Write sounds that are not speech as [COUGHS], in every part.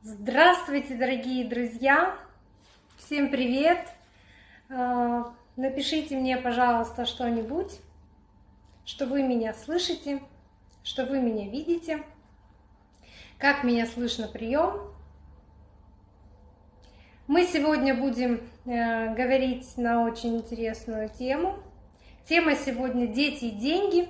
Здравствуйте, дорогие друзья! Всем привет! А, напишите мне, пожалуйста, что-нибудь, что вы меня слышите, что вы меня видите, как меня слышно прием. Мы сегодня будем э, говорить на очень интересную тему. Тема сегодня «Дети и деньги».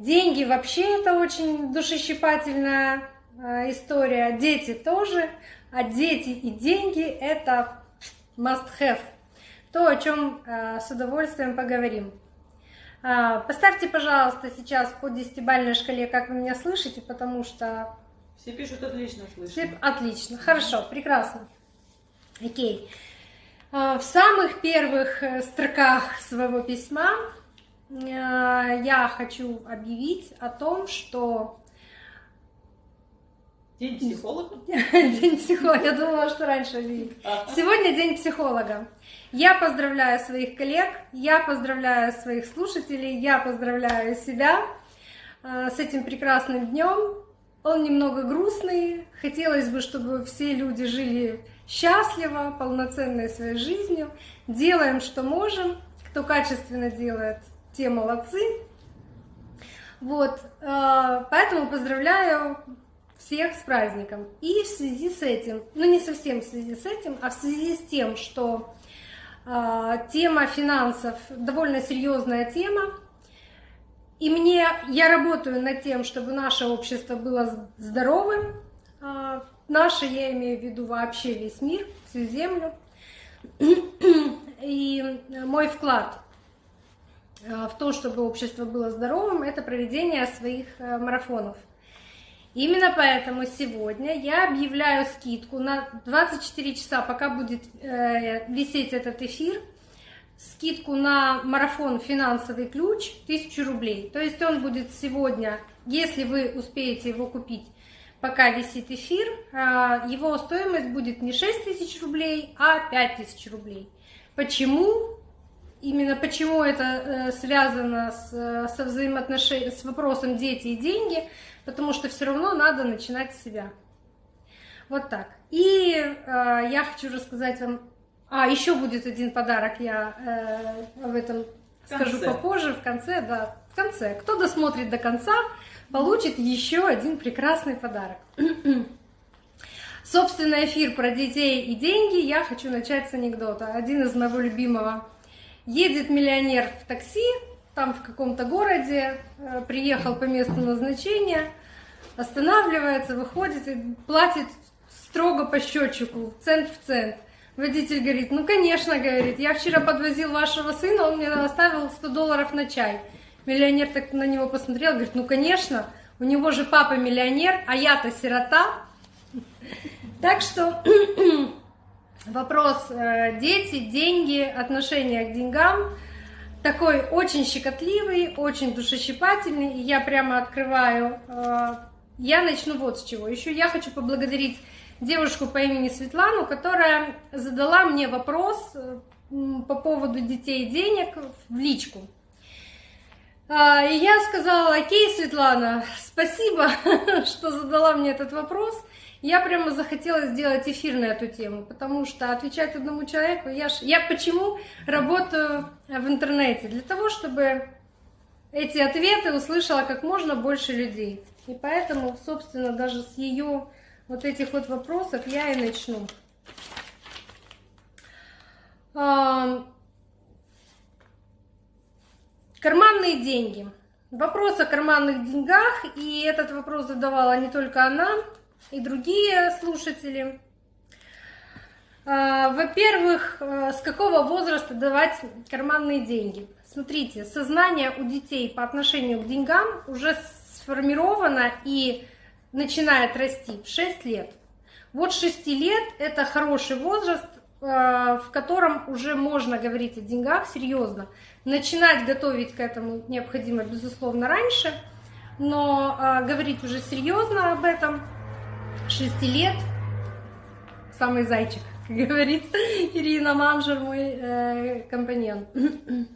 Деньги вообще это очень душещипательная Э, история дети тоже, а дети и деньги это must have. То, о чем э, с удовольствием поговорим. А, поставьте, пожалуйста, сейчас по десятибальной шкале, как вы меня слышите, потому что... Все пишут отлично слышно. Все... Отлично, хорошо, прекрасно. Окей. А, в самых первых э, строках своего письма я хочу объявить о том, что День психолога? [LAUGHS] День психолога. Я думала, что раньше. Сегодня день психолога. Я поздравляю своих коллег, я поздравляю своих слушателей, я поздравляю себя э, с этим прекрасным днем. Он немного грустный. Хотелось бы, чтобы все люди жили счастливо, полноценной своей жизнью. Делаем, что можем. Кто качественно делает, те молодцы. Вот, э, поэтому поздравляю всех с праздником. И в связи с этим, ну не совсем в связи с этим, а в связи с тем, что э, тема финансов довольно серьезная тема, и мне, я работаю над тем, чтобы наше общество было здоровым, э, наше, я имею в виду вообще весь мир, всю землю, и мой вклад в то, чтобы общество было здоровым, это проведение своих марафонов – Именно поэтому сегодня я объявляю скидку на 24 часа, пока будет э, висеть этот эфир, скидку на марафон «Финансовый ключ» 1000 рублей. То есть он будет сегодня, если вы успеете его купить, пока висит эфир, э, его стоимость будет не 6000 рублей, а 5000 рублей. Почему? Именно почему это э, связано с, э, со взаимоотношением, с вопросом дети и деньги – потому что все равно надо начинать с себя. Вот так. И э, я хочу рассказать вам... А, еще будет один подарок, я э, об этом скажу попозже, в конце, да, в конце. Кто досмотрит до конца, получит еще один прекрасный подарок. [CLEARS THROAT] Собственно, эфир про детей и деньги я хочу начать с анекдота. Один из моего любимого. Едет миллионер в такси, там в каком-то городе, э, приехал по месту назначения, останавливается, выходит и платит строго по счетчику, цент в цент. Водитель говорит, ну конечно, говорит, я вчера подвозил вашего сына, он мне оставил 100 долларов на чай. Миллионер так на него посмотрел, говорит, ну конечно, у него же папа миллионер, а я-то сирота. Так что [CLEARS THROAT] вопрос э, дети, деньги, отношение к деньгам – такой очень щекотливый, очень душещипательный. И я прямо открываю. Э, я начну вот с чего. Еще я хочу поблагодарить девушку по имени Светлану, которая задала мне вопрос э, по поводу детей и денег в личку. А, и я сказала, окей, Светлана, спасибо, [LAUGHS] что задала мне этот вопрос. Я прямо захотела сделать эфир на эту тему, потому что отвечать одному человеку, я, ж, я почему работаю в интернете? Для того, чтобы эти ответы услышала как можно больше людей. И поэтому, собственно, даже с ее вот этих вот вопросов я и начну. Карманные деньги. Вопрос о карманных деньгах, и этот вопрос задавала не только она, и другие слушатели. А, во-первых, э, с какого возраста давать карманные деньги? Смотрите, сознание у детей по отношению к деньгам уже сформировано и начинает расти в 6 лет. Вот 6 лет – это хороший возраст, э, в котором уже можно говорить о деньгах серьезно. Начинать готовить к этому необходимо, безусловно, раньше, но э, говорить уже серьезно об этом 6 лет, самый зайчик, [LAUGHS] говорит Ирина Манжер, мой э, компаньон. [CLEARS THROAT]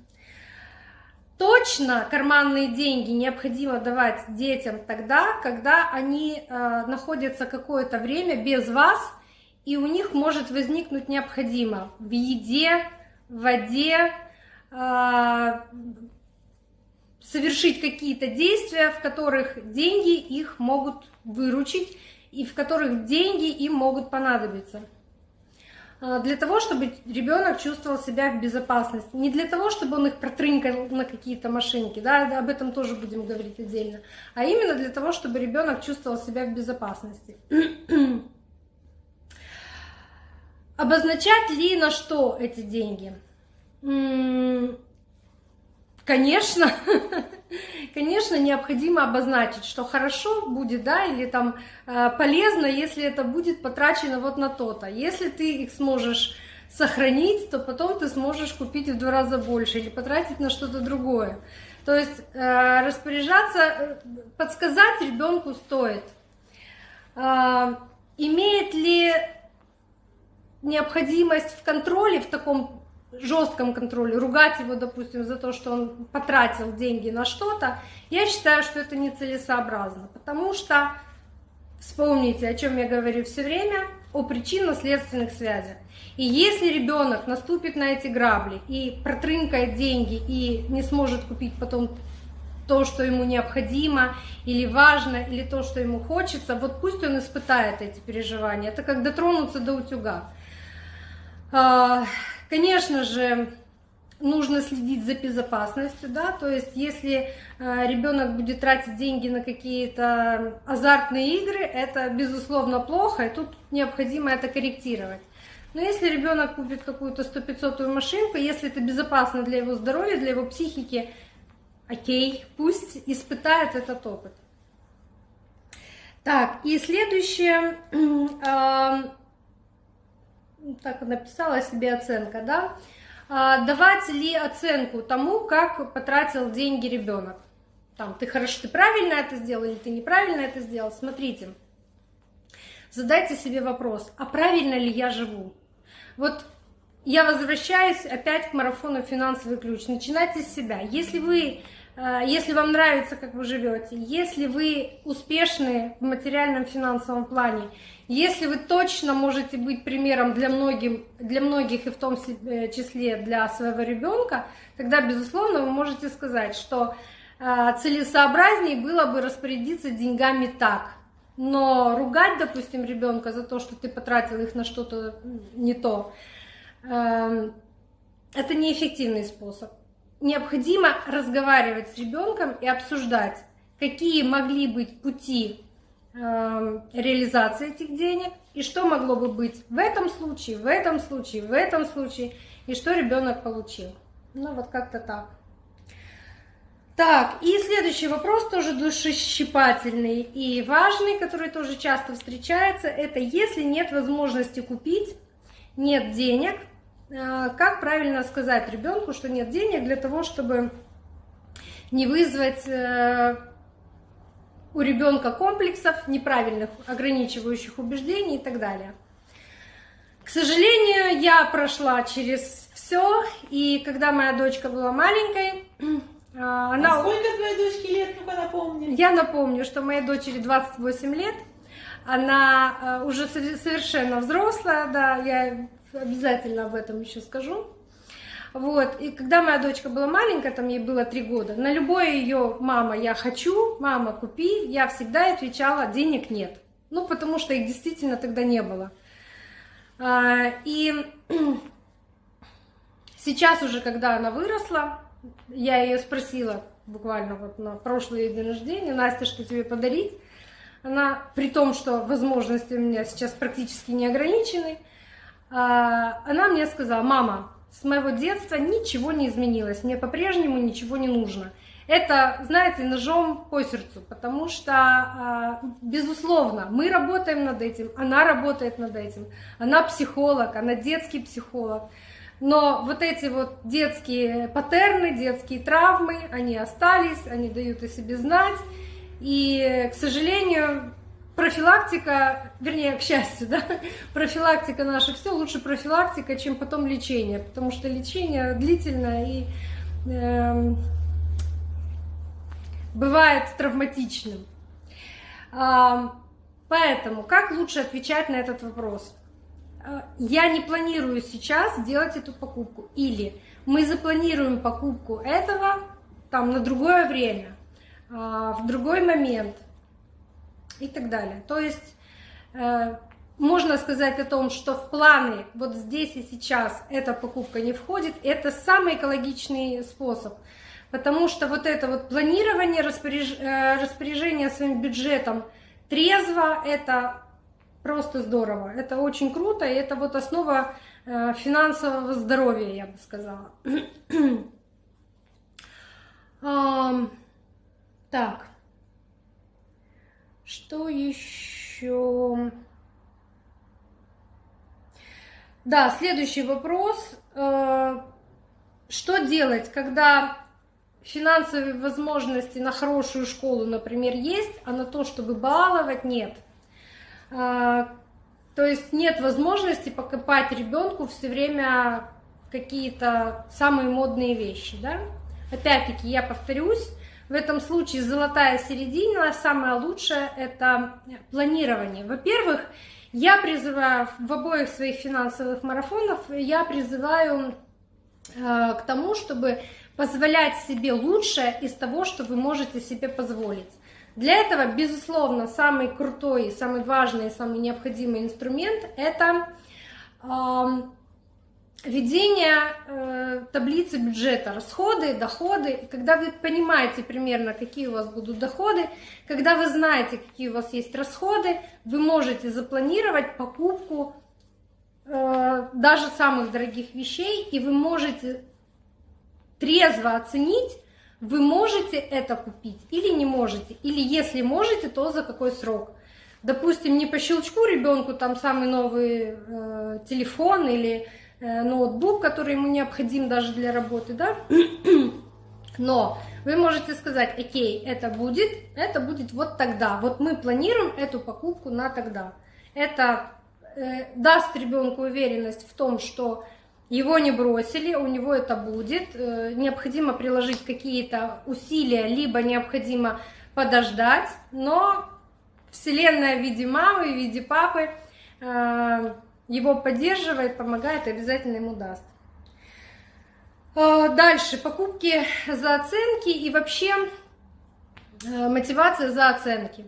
точно карманные деньги необходимо давать детям тогда, когда они э, находятся какое-то время без вас, и у них может возникнуть необходимо в еде, в воде, э, совершить какие-то действия, в которых деньги их могут выручить и в которых деньги им могут понадобиться. А, для того, чтобы ребенок чувствовал себя в безопасности. Не для того, чтобы он их протрынкал на какие-то машинки, да, об этом тоже будем говорить отдельно, а именно для того, чтобы ребенок чувствовал себя в безопасности. [CLEARS THROAT] Обозначать ли на что эти деньги? Конечно, [LAUGHS] конечно, необходимо обозначить, что хорошо будет, да, или там э, полезно, если это будет потрачено вот на то-то. Если ты их сможешь сохранить, то потом ты сможешь купить в два раза больше или потратить на что-то другое. То есть э, распоряжаться, э, подсказать ребенку стоит. Имеет ли необходимость в контроле в таком жестком контроле, ругать его, допустим, за то, что он потратил деньги на что-то, я считаю, что это нецелесообразно, потому что вспомните, о чем я говорю все время, о причинно-следственных связях. И если ребенок наступит на эти грабли и протрынкает деньги и не сможет купить потом то, что ему необходимо или важно, или то, что ему хочется, вот пусть он испытает эти переживания. Это как дотронуться до утюга. А, Конечно же, нужно следить за безопасностью, да, то есть если э, ребенок будет тратить деньги на какие-то азартные игры, это безусловно плохо, и тут необходимо это корректировать. Но если ребенок купит какую-то 100-500 машинку, если это безопасно для его здоровья, для его психики, окей, пусть испытает этот опыт. Так, и следующее, э, [CLEARS THROAT] так написала себе оценка, да, а, давать ли оценку тому, как потратил деньги ребенок. Там, ты хорошо, ты правильно это сделал или ты неправильно это сделал. Смотрите, задайте себе вопрос, а правильно ли я живу? Вот я возвращаюсь опять к марафону «Финансовый ключ». Начинайте с себя. Если вы если вам нравится, как вы живете, если вы успешны в материальном финансовом плане, если вы точно можете быть примером для, многим, для многих и в том э, числе для своего ребенка, тогда, безусловно, вы можете сказать, что э, целесообразнее было бы распорядиться деньгами так. Но ругать, допустим, ребенка за то, что ты потратил их на что-то не то, это неэффективный способ необходимо разговаривать с ребенком и обсуждать, какие могли быть пути э, реализации этих денег и что могло бы быть в этом случае, в этом случае, в этом случае, и что ребенок получил. Ну вот как-то так. Так, и следующий вопрос тоже душещипательный и важный, который тоже часто встречается, это если нет возможности купить, нет денег – как правильно сказать ребенку, что нет денег для того, чтобы не вызвать э, у ребенка комплексов, неправильных ограничивающих убеждений и так далее. К сожалению, я прошла через все, и когда моя дочка была маленькой, э, [CLEARS THROAT] она... А сколько твоей дочке лет, ну-ка напомни? Я напомню, что моей дочери 28 лет, она уже совершенно взрослая, да, я обязательно об этом еще скажу. Вот, и когда моя дочка была маленькая, там ей было три года, на любое ее «мама, я хочу», «мама, купи», я всегда отвечала «денег нет». Ну, потому что их действительно тогда не было. А, и [CLEARS THROAT] сейчас уже, когда она выросла, я ее спросила буквально вот на прошлый день рождения, Настя, что тебе подарить? Она, при том, что возможности у меня сейчас практически не ограничены, она мне сказала, мама, с моего детства ничего не изменилось, мне по-прежнему ничего не нужно. Это, знаете, ножом по сердцу, потому что, а, безусловно, мы работаем над этим, она работает над этим, она психолог, она детский психолог. Но вот эти вот детские паттерны, детские травмы, они остались, они дают о себе знать. И, к сожалению, профилактика, вернее, к счастью, да, [LAUGHS] профилактика наша, все лучше профилактика, чем потом лечение, потому что лечение длительное и э, бывает травматичным. Поэтому как лучше отвечать на этот вопрос? Я не планирую сейчас делать эту покупку. Или мы запланируем покупку этого там на другое время, в другой момент и так далее. То есть э, можно сказать о том, что в планы вот здесь и сейчас эта покупка не входит, это самый экологичный способ. Потому что вот это вот планирование, распоряж... Э, распоряжение своим бюджетом трезво, это просто здорово. Это очень круто, и это вот основа э, финансового здоровья, я бы сказала. [CLEARS THROAT] Так. Что еще? Да, следующий вопрос. Э, что делать, когда финансовые возможности на хорошую школу, например, есть, а на то, чтобы баловать, нет? Э, то есть нет возможности покупать ребенку все время какие-то самые модные вещи, да? Опять-таки, я повторюсь, в этом случае золотая середина, самое лучшее – это планирование. Во-первых, я призываю в обоих своих финансовых марафонах, я призываю э, к тому, чтобы позволять себе лучшее из того, что вы можете себе позволить. Для этого, безусловно, самый крутой, самый важный, самый необходимый инструмент – это Ведение э, таблицы бюджета, расходы, доходы. И когда вы понимаете примерно, какие у вас будут доходы, когда вы знаете, какие у вас есть расходы, вы можете запланировать покупку э, даже самых дорогих вещей, и вы можете трезво оценить, вы можете это купить или не можете, или если можете, то за какой срок. Допустим, не по щелчку ребенку там самый новый э, телефон или ноутбук, который ему необходим даже для работы, да, [CLEARS THROAT] но вы можете сказать, окей, это будет, это будет вот тогда, вот мы планируем эту покупку на тогда. Это э, даст ребенку уверенность в том, что его не бросили, у него это будет, э, необходимо приложить какие-то усилия, либо необходимо подождать, но Вселенная в виде мамы, в виде папы э, его поддерживает, помогает, обязательно ему даст. А, дальше, покупки за оценки и вообще э, мотивация за оценки.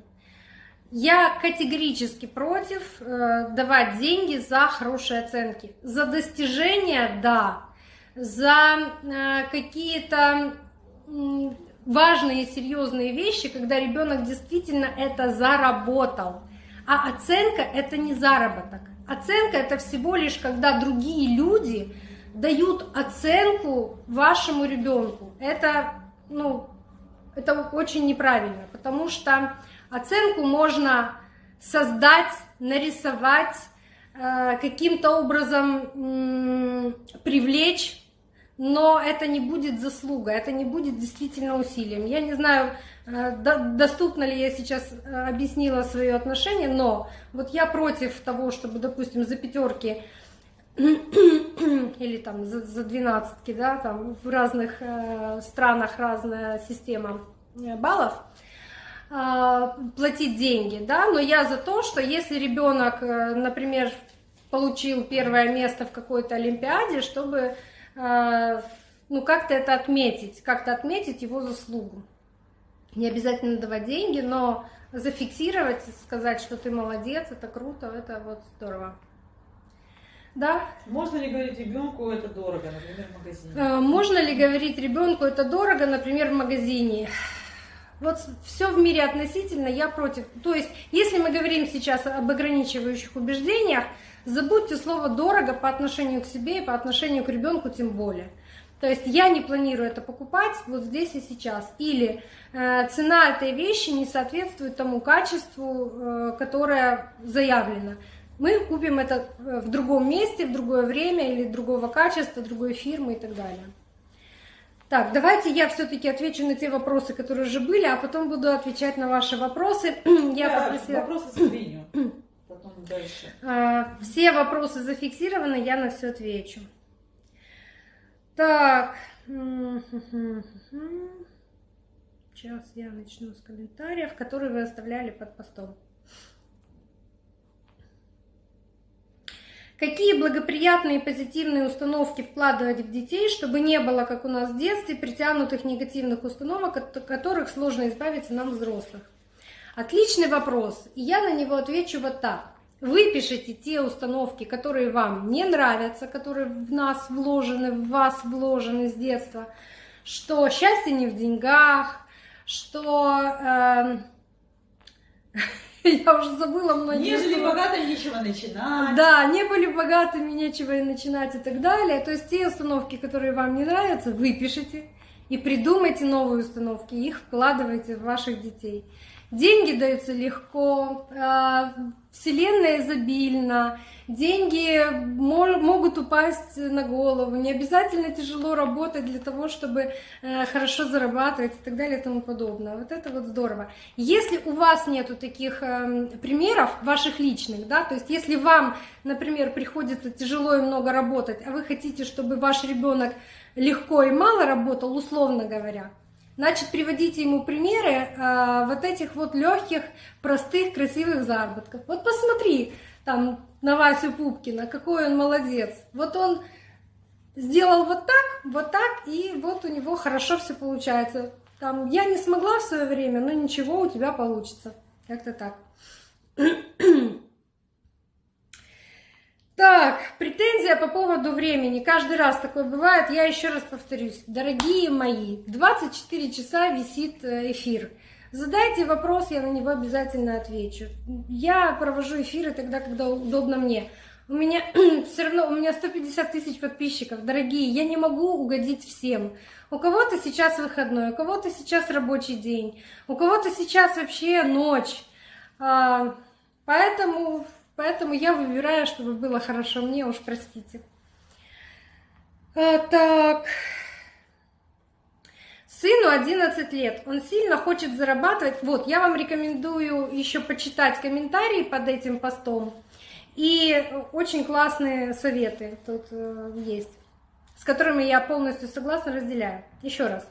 Я категорически против э, давать деньги за хорошие оценки. За достижения – да. За э, какие-то важные и серьезные вещи, когда ребенок действительно это заработал. А оценка – это не заработок. Оценка это всего лишь, когда другие люди дают оценку вашему ребенку. Это, ну, это очень неправильно, потому что оценку можно создать, нарисовать, э, каким-то образом привлечь но это не будет заслуга, это не будет действительно усилием. Я не знаю, доступно ли я сейчас э, объяснила свое отношение, но вот я против того, чтобы, допустим, за пятерки [CLEARS THROAT] или там за, двенадцатки, да, там в разных э, странах разная система э, баллов, э, платить деньги, да, но я за то, что если ребенок, э, например, получил первое место в какой-то олимпиаде, чтобы ну, как-то это отметить, как-то отметить его заслугу. Не обязательно давать деньги, но зафиксировать, сказать, что ты молодец, это круто, это вот здорово. Да? Можно ли говорить ребенку это дорого, например, в магазине? А, можно ли говорить ребенку это дорого, например, в магазине? Вот все в мире относительно, я против. То есть, если мы говорим сейчас об ограничивающих убеждениях, Забудьте слово «дорого» по отношению к себе и по отношению к ребенку тем более. То есть я не планирую это покупать вот здесь и сейчас. Или э, цена этой вещи не соответствует тому качеству, э, которое заявлено. Мы купим это э, в другом месте, в другое время или другого качества, другой фирмы и так далее. Так, давайте я все-таки отвечу на те вопросы, которые уже были, а потом буду отвечать на ваши вопросы. [CLEARS THROAT] Я да, попросила... Вопросы с [CLEARS THROAT] потом дальше. А, все вопросы зафиксированы, я на все отвечу. Так. Сейчас я начну с комментариев, которые вы оставляли под постом. Какие благоприятные и позитивные установки вкладывать в детей, чтобы не было, как у нас в детстве, притянутых негативных установок, от которых сложно избавиться нам, взрослых? Отличный вопрос, и я на него отвечу вот так. Выпишите те установки, которые вам не нравятся, которые в нас вложены, в вас вложены с детства, что счастье не в деньгах, что... Э, [LAUGHS] я уже забыла многие Не были богатыми, нечего начинать. Да, не были богатыми, нечего и начинать и так далее. То есть те установки, которые вам не нравятся, выпишите и придумайте новые установки, их вкладывайте в ваших детей. Деньги даются легко, а, вселенная изобильна, деньги могут упасть на голову, не обязательно тяжело работать для того, чтобы э, хорошо зарабатывать и так далее и тому подобное. Вот это вот здорово. Если у вас нету таких эм, примеров, ваших личных, да, то есть если вам, например, приходится тяжело и много работать, а вы хотите, чтобы ваш ребенок легко и мало работал, условно говоря, Значит, приводите ему примеры э, вот этих вот легких, простых, красивых заработков. Вот посмотри там на Васю Пупкина, какой он молодец. Вот он сделал вот так, вот так, и вот у него хорошо все получается. Там, я не смогла в свое время, но ничего, у тебя получится. Как-то так. [CLEARS THROAT] Так, претензия по поводу времени. Каждый раз такое бывает. Я еще раз повторюсь. Дорогие мои, 24 часа висит э, эфир. Задайте вопрос, я на него обязательно отвечу. Я провожу эфиры тогда, когда удобно мне. У меня [CLEARS THROAT] все равно, у меня 150 тысяч подписчиков, дорогие, я не могу угодить всем. У кого-то сейчас выходной, у кого-то сейчас рабочий день, у кого-то сейчас вообще ночь. А, поэтому Поэтому я выбираю, чтобы было хорошо мне, уж простите. А, так. Сыну 11 лет, он сильно хочет зарабатывать. Вот, я вам рекомендую еще почитать комментарии под этим постом. И очень классные советы тут э, есть, с которыми я полностью согласна, разделяю. Еще раз.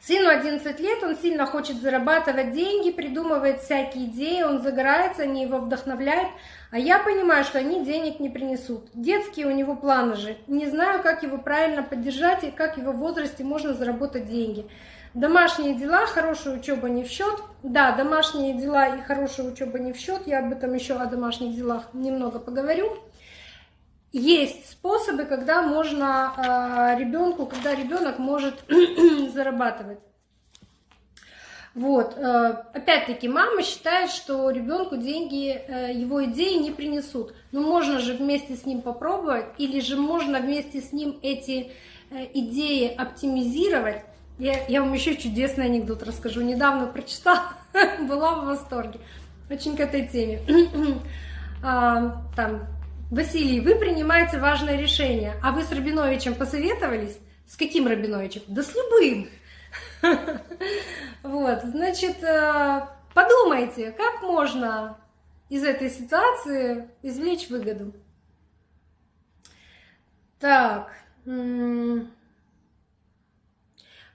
Сыну 11 лет, он сильно хочет зарабатывать деньги, придумывает всякие идеи, он загорается, они его вдохновляют, а я понимаю, что они денег не принесут. Детские у него планы же. Не знаю, как его правильно поддержать и как в его возрасте можно заработать деньги. Домашние дела, хорошая учеба не в счет. Да, домашние дела и хорошая учеба не в счет. Я об этом еще о домашних делах немного поговорю есть способы, когда можно а, ребенку, когда ребенок может [CLEARS THROAT] зарабатывать. Вот, э, опять-таки, мама считает, что ребенку деньги, э, его идеи не принесут. Но можно же вместе с ним попробовать, или же можно вместе с ним эти э, идеи оптимизировать. Я, я вам еще чудесный анекдот расскажу. Недавно прочитала, [LAUGHS] была в восторге. Очень к этой теме. [CLEARS THROAT] а, там Василий, вы принимаете важное решение, а вы с Рабиновичем посоветовались? С каким Рабиновичем? Да с любым. [LAUGHS] Вот, значит, э, подумайте, как можно из этой ситуации извлечь выгоду. Так,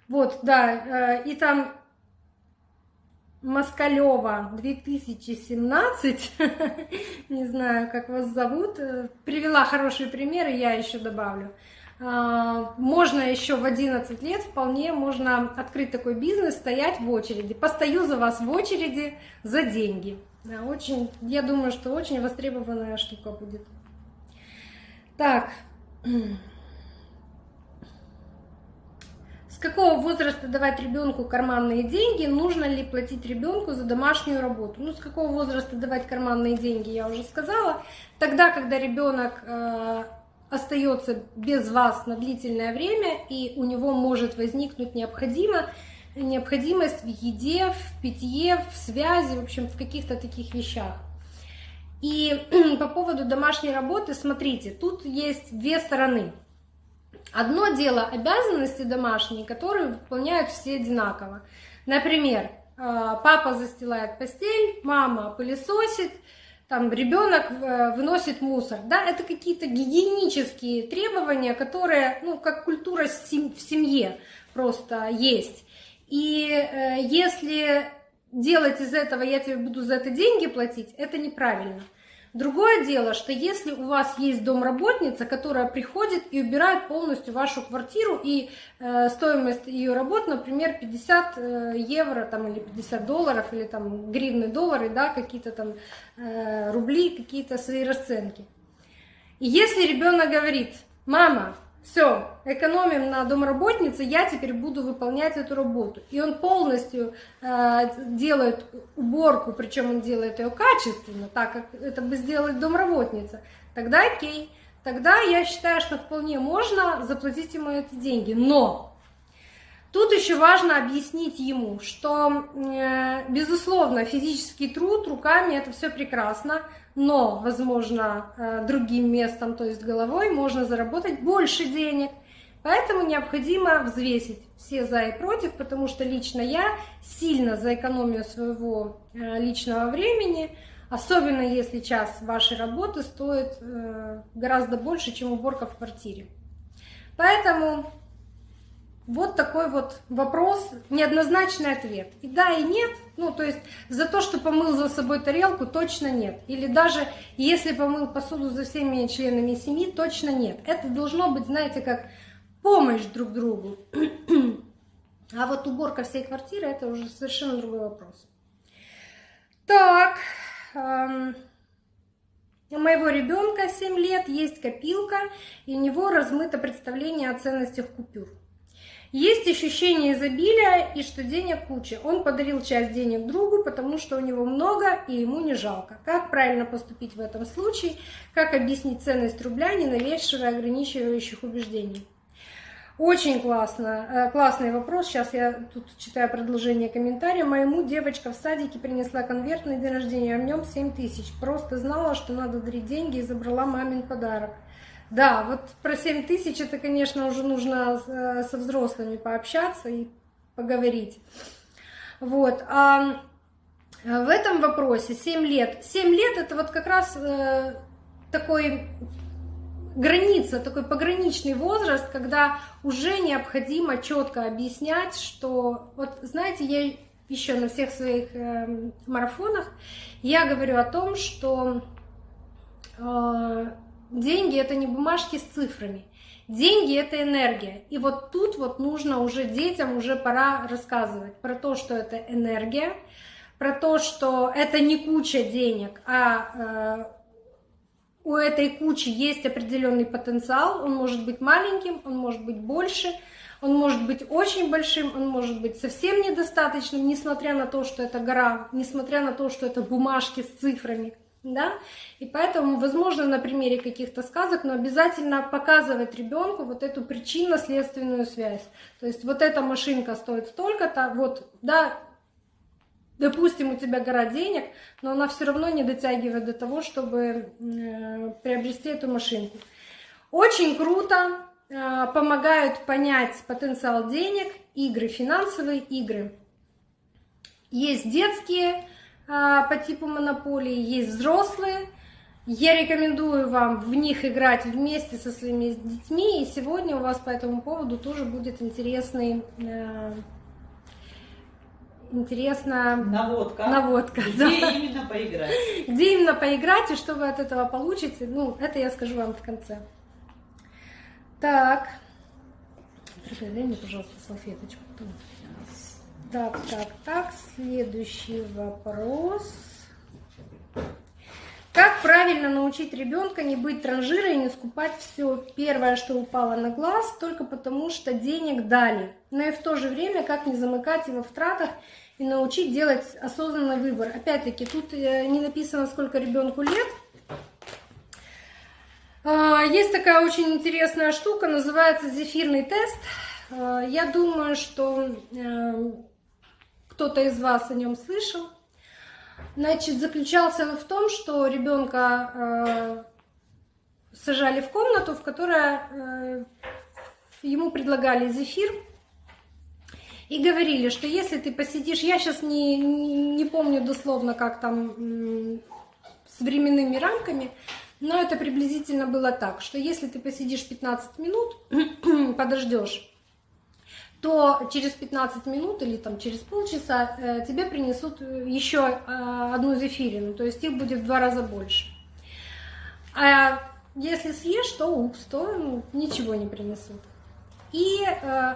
вот, да, э, и там Москалева 2017, [LAUGHS] не знаю, как вас зовут, э, привела хорошие примеры, я еще добавлю. А, можно еще в 11 лет вполне можно открыть такой бизнес, стоять в очереди. Постою за вас в очереди за деньги. Очень, я думаю, что очень востребованная штука будет. Так, [CLEARS THROAT] какого возраста давать ребенку карманные деньги, нужно ли платить ребенку за домашнюю работу. Ну, с какого возраста давать карманные деньги, я уже сказала. Тогда, когда ребенок э, остается без вас на длительное время, и у него может возникнуть необходимо, необходимость в еде, в питье, в связи, в общем, в каких-то таких вещах. И [CLEARS THROAT] по поводу домашней работы, смотрите, тут есть две стороны. Одно дело обязанности домашние, которые выполняют все одинаково. Например, э, папа застилает постель, мама пылесосит, там ребенок э, выносит мусор. Да, это какие-то гигиенические требования, которые, ну, как культура в семье просто есть. И э, если делать из этого, я тебе буду за это деньги платить, это неправильно. Другое дело, что если у вас есть домработница, которая приходит и убирает полностью вашу квартиру, и э, стоимость ее работ, например, 50 э, евро там, или 50 долларов, или там гривны, доллары, да, какие-то там э, рубли, какие-то свои расценки. И если ребенок говорит, мама, все, экономим на домработнице, я теперь буду выполнять эту работу. И он полностью э, делает уборку, причем он делает ее качественно, так как это бы сделать домработница. Тогда окей. Тогда я считаю, что вполне можно заплатить ему эти деньги. Но Тут еще важно объяснить ему, что, э, безусловно, физический труд руками это все прекрасно, но, возможно, э, другим местом, то есть головой, можно заработать больше денег. Поэтому необходимо взвесить все за и против, потому что лично я сильно за экономию своего э, личного времени, особенно если час вашей работы стоит гораздо больше, чем уборка в квартире. Поэтому вот такой вот вопрос, неоднозначный ответ. И да, и нет. Ну, то есть за то, что помыл за собой тарелку, точно нет. Или даже если помыл посуду за всеми членами семьи, точно нет. Это должно быть, знаете, как помощь друг другу. [CLEARS THROAT] А вот уборка всей квартиры, это уже совершенно другой вопрос. Так, эм, у моего ребенка 7 лет есть копилка, и у него размыто представление о ценностях купюр. Есть ощущение изобилия и что денег куча. Он подарил часть денег другу, потому что у него много и ему не жалко. Как правильно поступить в этом случае? Как объяснить ценность рубля, не навешивая ограничивающих убеждений? Очень классно, э, классный вопрос. Сейчас я тут читаю продолжение комментария. Моему девочка в садике принесла конверт на день рождения, а в нем 7 тысяч. Просто знала, что надо дарить деньги и забрала мамин подарок. Да, вот про 7 тысяч это, конечно, уже нужно э, со взрослыми пообщаться и поговорить. Вот. А в этом вопросе 7 лет. 7 лет это вот как раз э, такой граница, такой пограничный возраст, когда уже необходимо четко объяснять, что вот знаете, я еще на всех своих э, марафонах я говорю о том, что э, деньги это не бумажки с цифрами. Деньги это энергия. И вот тут вот нужно уже детям уже пора рассказывать про то, что это энергия, про то, что это не куча денег, а э, у этой кучи есть определенный потенциал. Он может быть маленьким, он может быть больше, он может быть очень большим, он может быть совсем недостаточным, несмотря на то, что это гора, несмотря на то, что это бумажки с цифрами да, и поэтому, возможно, на примере каких-то сказок, но обязательно показывать ребенку вот эту причинно-следственную связь. То есть вот эта машинка стоит столько-то, вот, да, допустим, у тебя гора денег, но она все равно не дотягивает до того, чтобы э, приобрести эту машинку. Очень круто э, помогают понять потенциал денег, игры, финансовые игры. Есть детские по типу монополии, есть взрослые. Я рекомендую вам в них играть вместе со своими детьми, и сегодня у вас по этому поводу тоже будет интересный э, интересно наводка. наводка Где да. именно поиграть? Где именно поиграть и что вы от этого получите, ну, это я скажу вам в конце. Так. Дай мне, пожалуйста, салфеточку. Так, так, так, следующий вопрос. Как правильно научить ребенка не быть транжирой и не скупать все первое, что упало на глаз, только потому что денег дали. Но и в то же время, как не замыкать его в тратах и научить делать осознанный выбор. Опять-таки, тут э, не написано, сколько ребенку лет. А, есть такая очень интересная штука, называется зефирный тест. А, я думаю, что э, кто-то из вас о нем слышал. Значит, заключался он в том, что ребенка э, сажали в комнату, в которой э, ему предлагали зефир и говорили, что если ты посидишь, я сейчас не, не помню дословно, как там с временными рамками, но это приблизительно было так, что если ты посидишь 15 минут, [CLEARS THROAT] подождешь, то через 15 минут или там через полчаса э, тебе принесут еще э, одну зефирину, то есть их будет в два раза больше. А если съешь, то упс, то ну, ничего не принесут. И э,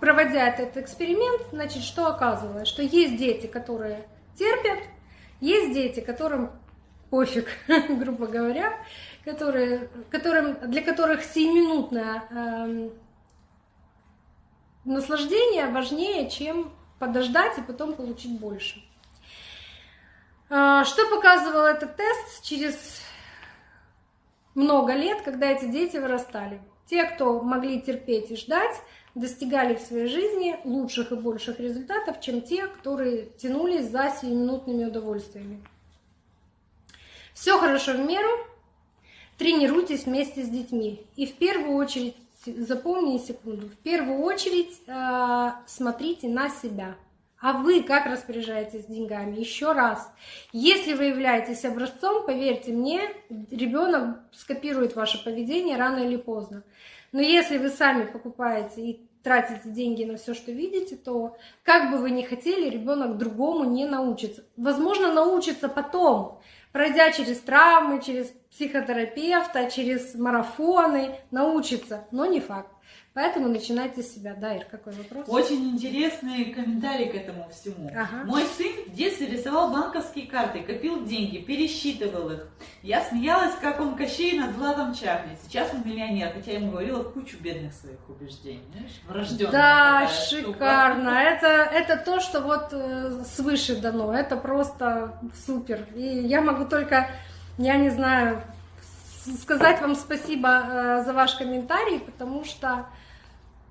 проводя этот эксперимент, значит, что оказывалось? Что есть дети, которые терпят, есть дети, которым пофиг, [LAUGHS] грубо говоря, которые, которым, для которых сиюминутное э, наслаждение важнее, чем подождать и потом получить больше. Э, что показывал этот тест через много лет, когда эти дети вырастали? Те, кто могли терпеть и ждать, достигали в своей жизни лучших и больших результатов, чем те, которые тянулись за сиюминутными удовольствиями. Все хорошо в меру, тренируйтесь вместе с детьми. И в первую очередь, запомни секунду, в первую очередь э, смотрите на себя. А вы как распоряжаетесь деньгами? Еще раз, если вы являетесь образцом, поверьте мне, ребенок скопирует ваше поведение рано или поздно. Но если вы сами покупаете и тратите деньги на все, что видите, то как бы вы ни хотели, ребенок другому не научится. Возможно, научится потом, пройдя через травмы, через психотерапевта, через марафоны, научится, но не факт. Поэтому начинайте с себя. Да, Ир, какой вопрос? Очень интересный комментарий к этому всему. Ага. Мой сын в детстве рисовал банковские карты, копил деньги, пересчитывал их. Я смеялась, как он Кощей над Златом Чахли. Сейчас он миллионер, хотя я ему говорила кучу бедных своих убеждений. Знаешь, врожденная Да, шикарно. Это, это то, что вот э, свыше дано. Это просто супер. И я могу только, я не знаю, сказать вам спасибо э, за ваш комментарий, потому что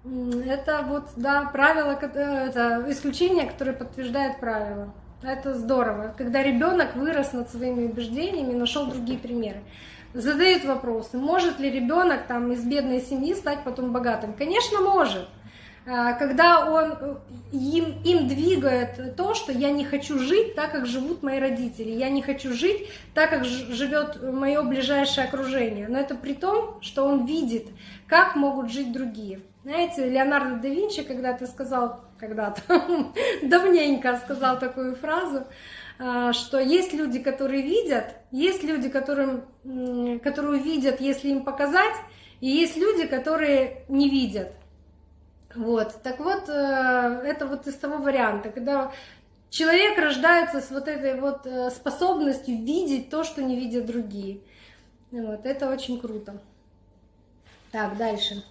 это вот, да, правило, э, это исключение, которое подтверждает правило. Это здорово, когда ребенок вырос над своими убеждениями, нашел другие примеры. Задают вопросы, может ли ребенок там из бедной семьи стать потом богатым? Конечно, может. А, когда он, им, им двигает то, что я не хочу жить так, как живут мои родители, я не хочу жить так, как живет мое ближайшее окружение. Но это при том, что он видит, как могут жить другие. Знаете, Леонардо да Винчи когда-то сказал, когда-то, [LAUGHS] давненько сказал такую фразу, а, что есть люди, которые видят, есть люди, которым, которые видят, если им показать, и есть люди, которые не видят. Вот, так вот, э, это вот из того варианта, когда человек рождается с вот этой вот э, способностью видеть то, что не видят другие. Вот, это очень круто. Так, дальше.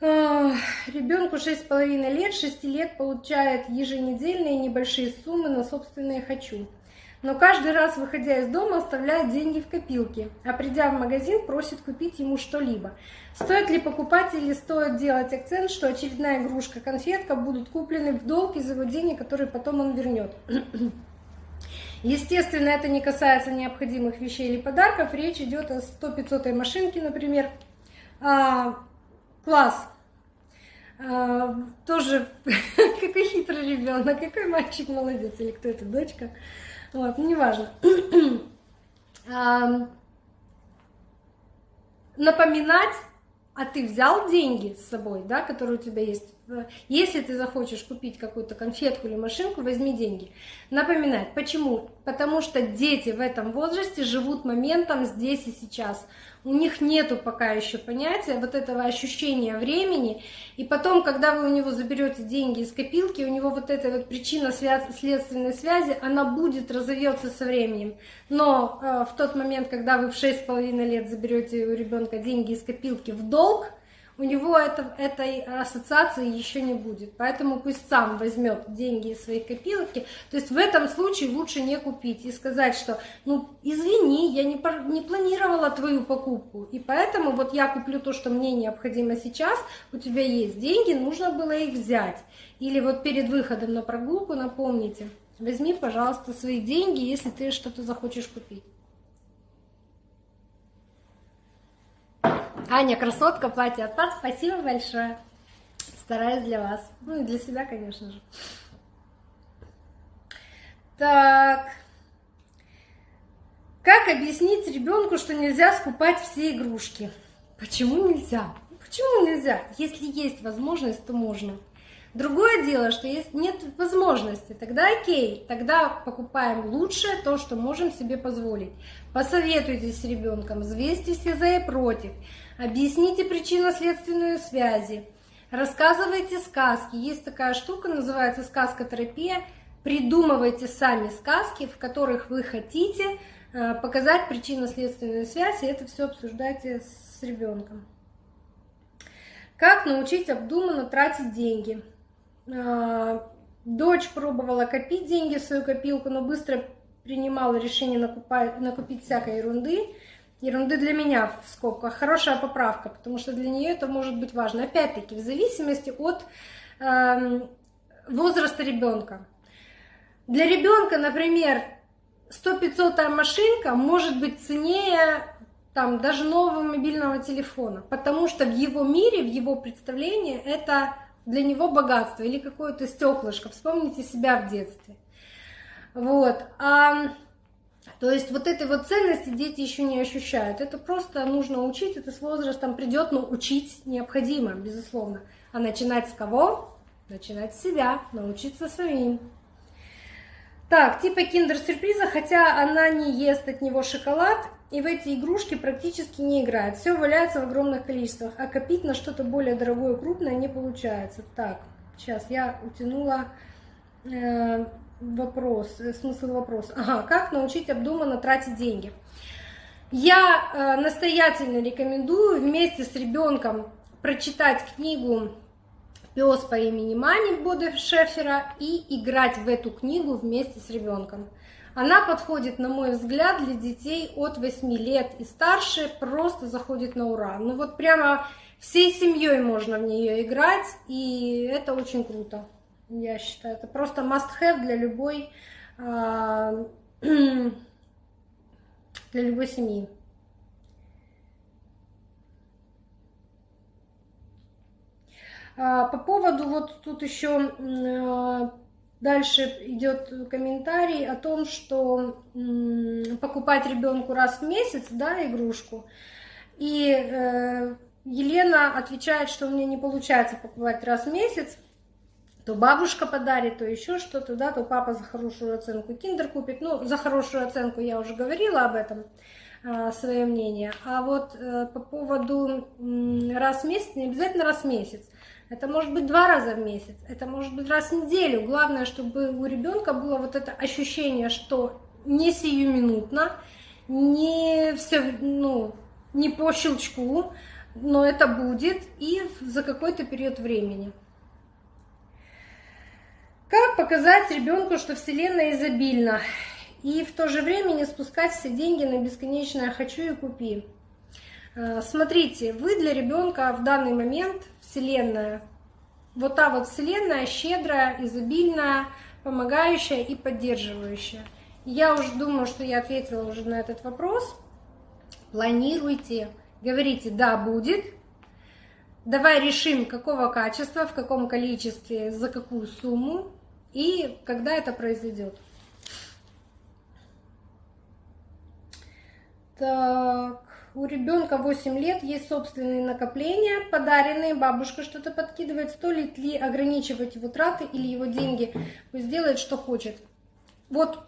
Ребенку 6,5 лет, 6 лет получает еженедельные небольшие суммы на собственные «хочу». Но каждый раз, выходя из дома, оставляет деньги в копилке, а придя в магазин, просит купить ему что-либо. Стоит ли покупать или стоит делать акцент, что очередная игрушка, конфетка будут куплены в долг из его денег, которые потом он вернет? [CLEARS THROAT] Естественно, это не касается необходимых вещей или подарков. Речь идет о 100-500 машинке, например. А, класс. А, тоже [LAUGHS] какой хитрый ребенок, какой мальчик молодец, или кто это, дочка. Вот, ну, неважно. [CLEARS THROAT] а, напоминать, а ты взял деньги с собой, да, которые у тебя есть. Если ты захочешь купить какую-то конфетку или машинку, возьми деньги. Напоминать. Почему? Потому что дети в этом возрасте живут моментом здесь и сейчас у них нету пока еще понятия вот этого ощущения времени, и потом, когда вы у него заберете деньги из копилки, у него вот эта вот причина следственной связи, она будет разовьется со временем. Но э, в тот момент, когда вы в 6,5 лет заберете у ребенка деньги из копилки в долг, у него это, этой ассоциации еще не будет. Поэтому пусть сам возьмет деньги из своей копилки. То есть в этом случае лучше не купить и сказать, что ну извини, я не, не планировала твою покупку. И поэтому вот я куплю то, что мне необходимо сейчас, у тебя есть деньги, нужно было их взять. Или вот перед выходом на прогулку напомните, возьми, пожалуйста, свои деньги, если ты что-то захочешь купить. Аня, красотка, платье от вас. Спасибо большое. Стараюсь для вас. Ну и для себя, конечно же. Так. Как объяснить ребенку, что нельзя скупать все игрушки? Почему нельзя? Почему нельзя? Если есть возможность, то можно. Другое дело, что если нет возможности, тогда окей, тогда покупаем лучшее, то, что можем себе позволить. Посоветуйтесь с ребенком, взвесьте все за и против, объясните причинно-следственную связи, рассказывайте сказки. Есть такая штука, называется сказкотерапия. Придумывайте сами сказки, в которых вы хотите э, показать причинно-следственную связь, и это все обсуждайте с ребенком. Как научить обдуманно тратить деньги? А, дочь пробовала копить деньги в свою копилку, но быстро принимала решение накупить всякой ерунды. Ерунды для меня в скобках. Хорошая поправка, потому что для нее это может быть важно. Опять-таки, в зависимости от э, возраста ребенка. Для ребенка, например, 100-500 машинка может быть ценнее там, даже нового мобильного телефона, потому что в его мире, в его представлении это для него богатство или какое-то стеклышко. Вспомните себя в детстве. Вот. А, то есть вот этой вот ценности дети еще не ощущают. Это просто нужно учить, это с возрастом придет, но учить необходимо, безусловно. А начинать с кого? Начинать с себя, научиться самим. Так, типа киндер-сюрприза, хотя она не ест от него шоколад, и в эти игрушки практически не играет. Все валяется в огромных количествах, а копить на что-то более дорогое, крупное не получается. Так, сейчас я утянула э, вопрос, э, смысл вопроса. Ага, как научить обдуманно тратить деньги? Я э, настоятельно рекомендую вместе с ребенком прочитать книгу «Пес по имени Мани» Бода Шефера и играть в эту книгу вместе с ребенком. Она подходит, на мой взгляд, для детей от 8 лет и старше, просто заходит на ура. Ну вот прямо всей семьей можно в нее играть, и это очень круто, я считаю. Это просто must-have для любой, а, [CLEARS THROAT] для любой семьи. А, по поводу, вот тут еще а, Дальше идет комментарий о том, что покупать ребенку раз в месяц, да, игрушку. И э, Елена отвечает, что у меня не получается покупать раз в месяц. То бабушка подарит, то еще что-то, да, то папа за хорошую оценку киндер купит. Ну, за хорошую оценку я уже говорила об этом, э, свое мнение. А вот э, по поводу раз в месяц, не обязательно раз в месяц. Это может быть два раза в месяц, это может быть раз в неделю. Главное, чтобы у ребенка было вот это ощущение, что не сиюминутно, не все, ну, не по щелчку, но это будет и за какой-то период времени. Как показать ребенку, что Вселенная изобильна, и в то же время не спускать все деньги на бесконечное «хочу и купи»? Э, смотрите, вы для ребенка в данный момент Вселенная, вот та вот Вселенная щедрая, изобильная, помогающая и поддерживающая. Я уже думаю, что я ответила уже на этот вопрос. Планируйте, говорите «да, будет», давай решим, какого качества, в каком количестве, за какую сумму и когда это произойдет. Так у ребенка 8 лет есть собственные накопления, подаренные, бабушка что-то подкидывает, стоит ли ограничивать его траты или его деньги, пусть делает, что хочет. Вот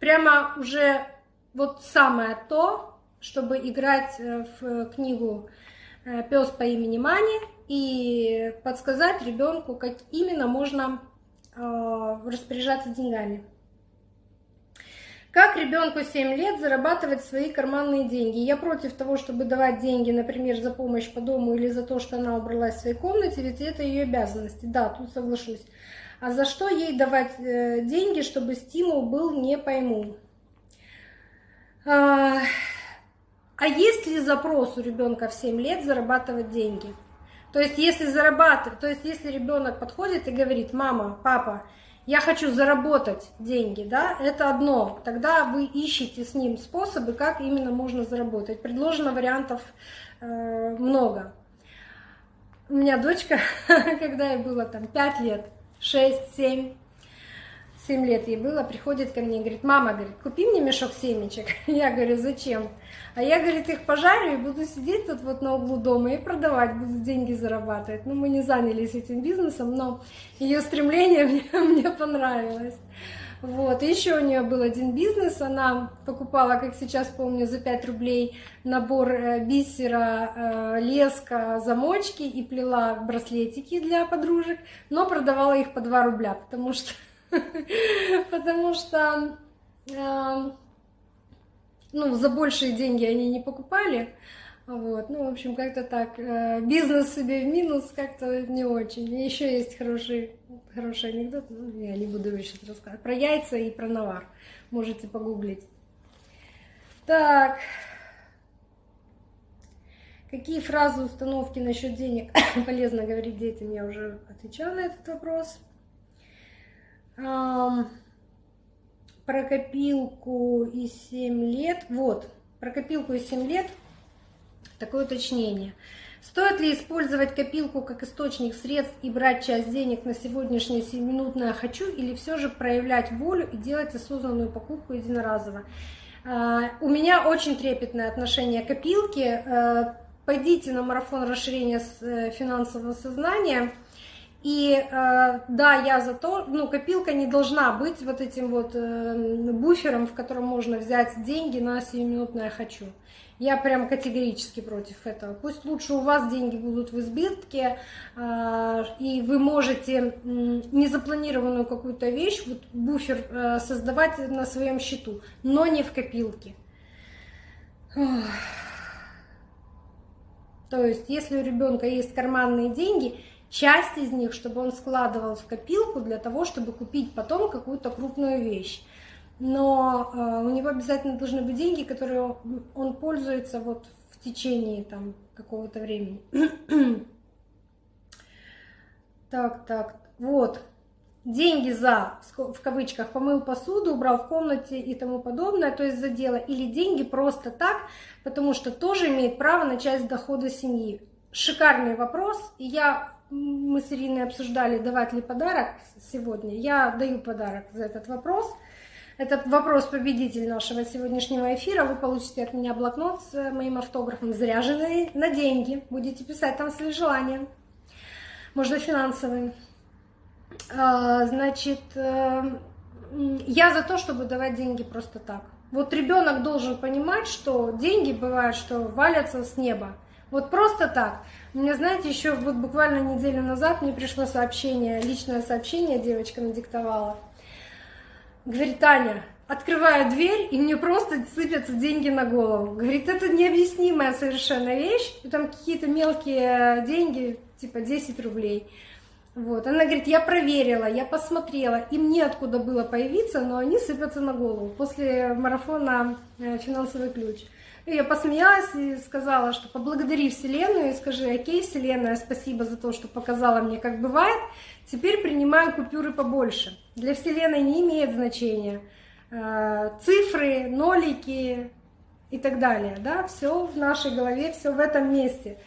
прямо уже вот самое то, чтобы играть э, в книгу э, «Пес по имени Мани» и подсказать ребенку, как именно можно распоряжаться деньгами. Как ребенку 7 лет зарабатывать свои карманные деньги? Я против того, чтобы давать деньги, например, за помощь по дому или за то, что она убралась в своей комнате, ведь это ее обязанности. Да, тут соглашусь. А за что ей давать э, деньги, чтобы стимул был, не пойму. А, а есть ли запрос у ребенка в 7 лет зарабатывать деньги? То есть, если зарабатывать, то есть, если ребенок подходит и говорит, мама, папа, я хочу заработать деньги, да, это одно. Тогда вы ищете с ним способы, как именно можно заработать. Предложено вариантов э, много. У меня дочка, [LAUGHS] когда ей было там 5 лет, 6, 7, 7 лет ей было, приходит ко мне и говорит, мама, говорит, купи мне мешок семечек. [LAUGHS] Я говорю, зачем? А я, говорит, их пожарю и буду сидеть тут вот на углу дома и продавать, буду деньги зарабатывать. Ну, мы не занялись этим бизнесом, но ее стремление [LAUGHS] мне, мне понравилось. Вот, еще у нее был один бизнес, она покупала, как сейчас помню, за 5 рублей набор э, бисера, э, леска, замочки и плела браслетики для подружек, но продавала их по 2 рубля, потому что [LAUGHS] потому что э, ну, за большие деньги они не покупали. Вот, ну, в общем, как-то так. Э, бизнес себе в минус как-то не очень. Еще есть хороший, хороший анекдот, ну, я не буду его сейчас рассказывать, про яйца и про навар. Можете погуглить. Так. Какие фразы установки насчет денег [COUGHS] полезно говорить детям? Я уже отвечала на этот вопрос про копилку и 7 лет. Вот, про копилку и 7 лет такое уточнение. Стоит ли использовать копилку как источник средств и брать часть денег на сегодняшнее 7-минутное «хочу» или все же проявлять волю и делать осознанную покупку единоразово? А, у меня очень трепетное отношение к копилке. А, пойдите на марафон расширения э, финансового сознания – и э, да, я за то, ну, копилка не должна быть вот этим вот э, буфером, в котором можно взять деньги на 7-минутное «хочу». Я прям категорически против этого. Пусть лучше у вас деньги будут в избытке, э, и вы можете незапланированную какую-то вещь, вот буфер создавать на своем счету, но не в копилке. То есть, если у ребенка есть карманные деньги, часть из них, чтобы он складывал в копилку для того, чтобы купить потом какую-то крупную вещь. Но э, у него обязательно должны быть деньги, которые он пользуется вот в течение там какого-то времени. [CLEARS THROAT] так, так, вот. Деньги за, в кавычках, помыл посуду, убрал в комнате и тому подобное, то есть за дело. Или деньги просто так, потому что тоже имеет право на часть дохода семьи. Шикарный вопрос, и я мы с Ириной обсуждали, давать ли подарок сегодня. Я даю подарок за этот вопрос. Это вопрос победитель нашего сегодняшнего эфира. Вы получите от меня блокнот с моим автографом, заряженный на деньги. Будете писать там свои желания. Можно финансовые. А, значит, э, я за то, чтобы давать деньги просто так. Вот ребенок должен понимать, что деньги бывают, что валятся с неба. Вот просто так. У меня, знаете, еще вот буквально неделю назад мне пришло сообщение, личное сообщение девочка надиктовала. Говорит, Таня, открываю дверь, и мне просто сыпятся деньги на голову. Говорит, это необъяснимая совершенно вещь. И там какие-то мелкие деньги, типа 10 рублей. Вот. Она говорит, я проверила, я посмотрела, им неоткуда было появиться, но они сыпятся на голову после марафона э, «Финансовый ключ». Я посмеялась и сказала, что поблагодари Вселенную и скажи, окей, Вселенная, спасибо за то, что показала мне, как бывает. Теперь принимаю купюры побольше. Для Вселенной не имеет значения э, цифры, нолики и так далее. Да? Все в нашей голове, все в этом месте.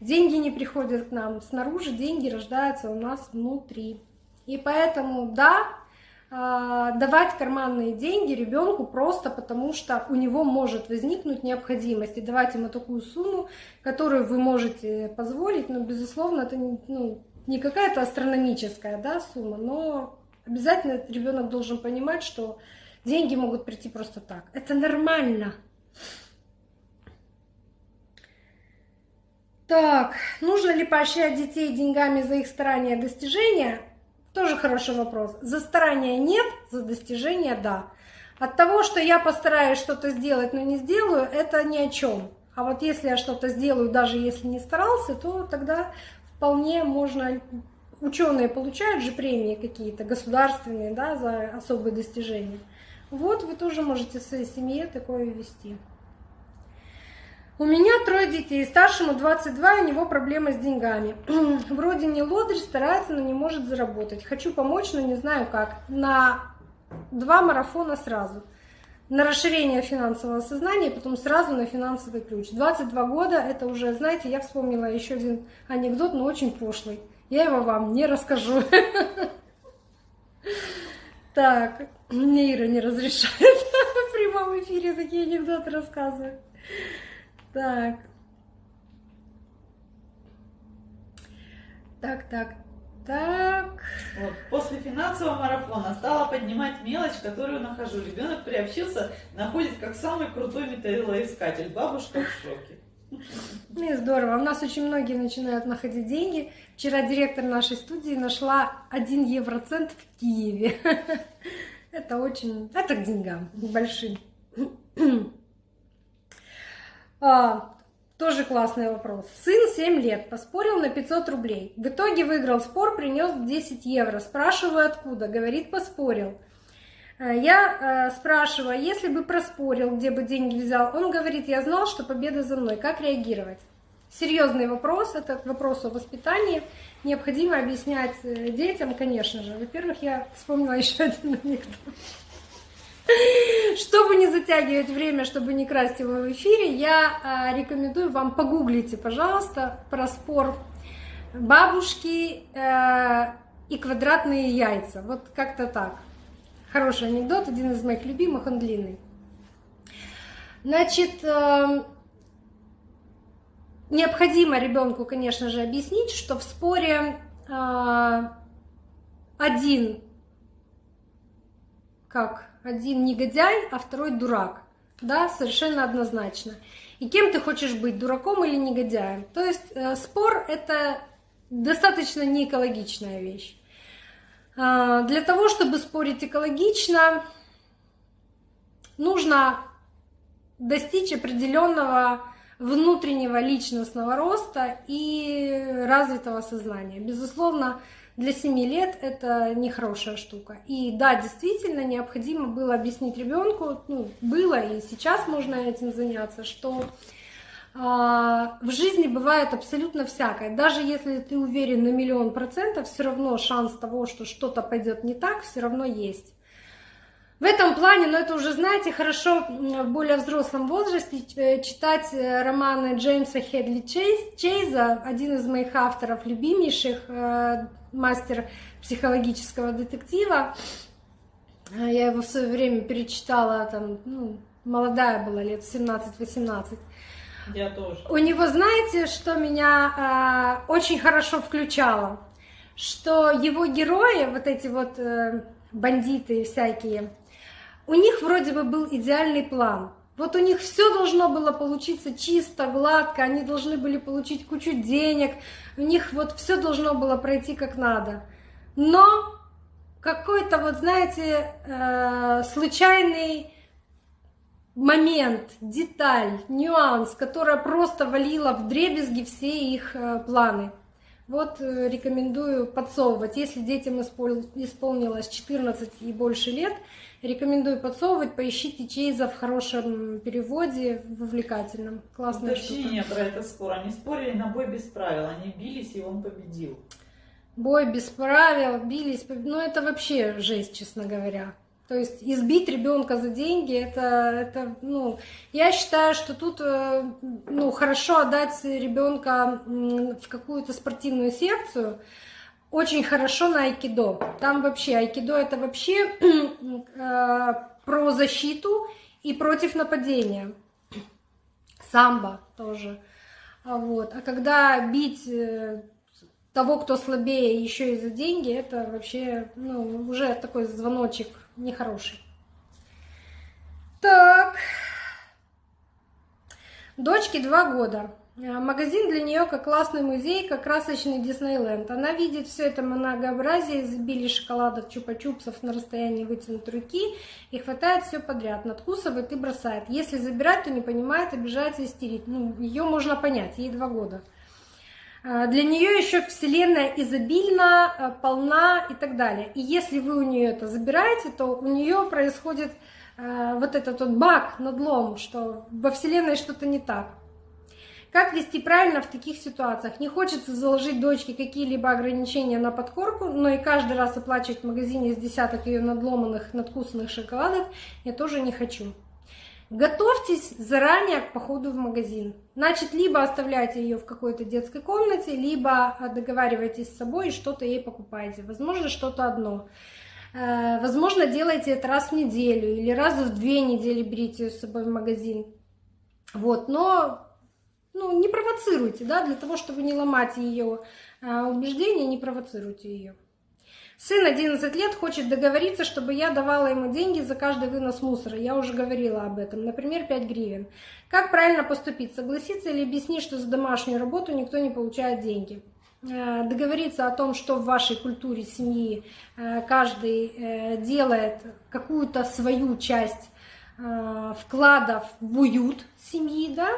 Деньги не приходят к нам снаружи, деньги рождаются у нас внутри. И поэтому, да, давать карманные деньги ребенку просто потому, что у него может возникнуть необходимость и давать ему такую сумму, которую вы можете позволить, но, безусловно, это ну, не какая-то астрономическая да, сумма, но обязательно ребенок должен понимать, что деньги могут прийти просто так. Это нормально. Так, нужно ли поощрять детей деньгами за их старания и достижения? Тоже хороший вопрос. За старания нет, за достижения да. От того, что я постараюсь что-то сделать, но не сделаю, это ни о чем. А вот если я что-то сделаю, даже если не старался, то тогда вполне можно... Ученые получают же премии какие-то государственные, да, за особые достижения. Вот вы тоже можете в своей семье такое вести. У меня трое детей, старшему 22, у него проблемы с деньгами. [CLEARS THROAT] Вроде не лодырь, старается, но не может заработать. Хочу помочь, но не знаю как. На два марафона сразу. На расширение финансового сознания, потом сразу на финансовый ключ. 22 года, это уже, знаете, я вспомнила еще один анекдот, но очень пошлый. Я его вам не расскажу. [LAUGHS] Так, мне Ира не разрешает [LAUGHS] в прямом эфире такие анекдоты рассказывать. Так. Так, так, так. Вот. После финансового марафона стала поднимать мелочь, которую нахожу. Ребенок приобщился, находит как самый крутой металлоискатель. Бабушка в шоке. Ну здорово. У нас очень многие начинают находить деньги. Вчера директор нашей студии нашла 1 евроцент в Киеве. [LAUGHS] Это очень... Это к деньгам большим. А, тоже классный вопрос. Сын 7 лет, поспорил на 500 рублей. В итоге выиграл спор, принес 10 евро. Спрашиваю, откуда? Говорит, поспорил. Э, я э, спрашиваю, если бы проспорил, где бы деньги взял, он говорит, я знал, что победа за мной. Как реагировать? Серьезный вопрос, это вопрос о воспитании. Необходимо объяснять э, детям, конечно же. Во-первых, я вспомнила [LAUGHS] еще один анекдот. Чтобы не затягивать время, чтобы не красть его в эфире, я а, рекомендую вам погуглите, пожалуйста, про спор бабушки э, и квадратные яйца. Вот как-то так. Хороший анекдот, один из моих любимых, он длинный. Значит, э, необходимо ребенку, конечно же, объяснить, что в споре э, один как один негодяй, а второй дурак. Да, совершенно однозначно. И кем ты хочешь быть, дураком или негодяем? То есть э, спор это достаточно неэкологичная вещь. Э, для того, чтобы спорить экологично, нужно достичь определенного внутреннего личностного роста и развитого сознания. Безусловно, для 7 лет это нехорошая штука. И да, действительно, необходимо было объяснить ребенку, ну, было и сейчас можно этим заняться, что а, в жизни бывает абсолютно всякое. Даже если ты уверен на миллион процентов, все равно шанс того, что что-то пойдет не так, все равно есть. В этом плане, но это уже, знаете, хорошо в более взрослом возрасте э, читать э, романы Джеймса Хедли Чейза, один из моих авторов любимейших, э, мастер психологического детектива. Я его в свое время перечитала, там, ну, молодая была, лет 17-18. Я тоже. У него, знаете, что меня э, очень хорошо включало? Что его герои, вот эти вот э, бандиты всякие, у них вроде бы был идеальный план. Вот у них все должно было получиться чисто, гладко, они должны были получить кучу денег, у них вот все должно было пройти как надо. Но какой-то вот, знаете, э, случайный момент, деталь, нюанс, которая просто валила в дребезги все их э, планы. Вот э, рекомендую подсовывать. Если детям исполнилось 14 и больше лет, Рекомендую подсовывать, поищите Чейза в хорошем переводе, вовлекательном. Классная Уточнение штука. про это спор. Они спорили на бой без правил, они бились, и он победил. Бой без правил, бились, ну это вообще жесть, честно говоря. То есть избить ребенка за деньги, это, это, ну, я считаю, что тут, э, ну, хорошо отдать ребенка в какую-то спортивную секцию, очень хорошо на айкидо. Там вообще айкидо это вообще [CLEARS THROAT] э, про защиту и против нападения. Самбо тоже. А вот. А когда бить э, того, кто слабее, еще и за деньги, это вообще ну, уже такой звоночек нехороший. Так. Дочке два года. Э, магазин для нее как классный музей, как красочный Диснейленд. Она видит все это многообразие, изобилие шоколадок, чупа-чупсов на расстоянии вытянутой руки и хватает все подряд, надкусывает и бросает. Если забирать, то не понимает, обижается, истерит. Ну, ее можно понять, ей два года. Э, для нее еще вселенная изобильна, э, полна и так далее. И если вы у нее это забираете, то у нее происходит вот этот вот баг, надлом, что во вселенной что-то не так. Как вести правильно в таких ситуациях? Не хочется заложить дочке какие-либо ограничения на подкорку, но и каждый раз оплачивать в магазине из десяток ее надломанных, надкусанных шоколадок я тоже не хочу. Готовьтесь заранее к походу в магазин. Значит, либо оставляйте ее в какой-то детской комнате, либо договаривайтесь с собой и что-то ей покупаете. Возможно, что-то одно. Э, возможно, делайте это раз в неделю или раз в две недели берите ее с собой в магазин. Вот, но ну, не провоцируйте, да, для того, чтобы не ломать ее э, убеждения, не провоцируйте ее. Сын 11 лет хочет договориться, чтобы я давала ему деньги за каждый вынос мусора. Я уже говорила об этом. Например, 5 гривен. Как правильно поступить? Согласиться или объяснить, что за домашнюю работу никто не получает деньги? Э, договориться о том, что в вашей культуре семьи э, каждый э, делает какую-то свою часть вкладов в уют семьи, да,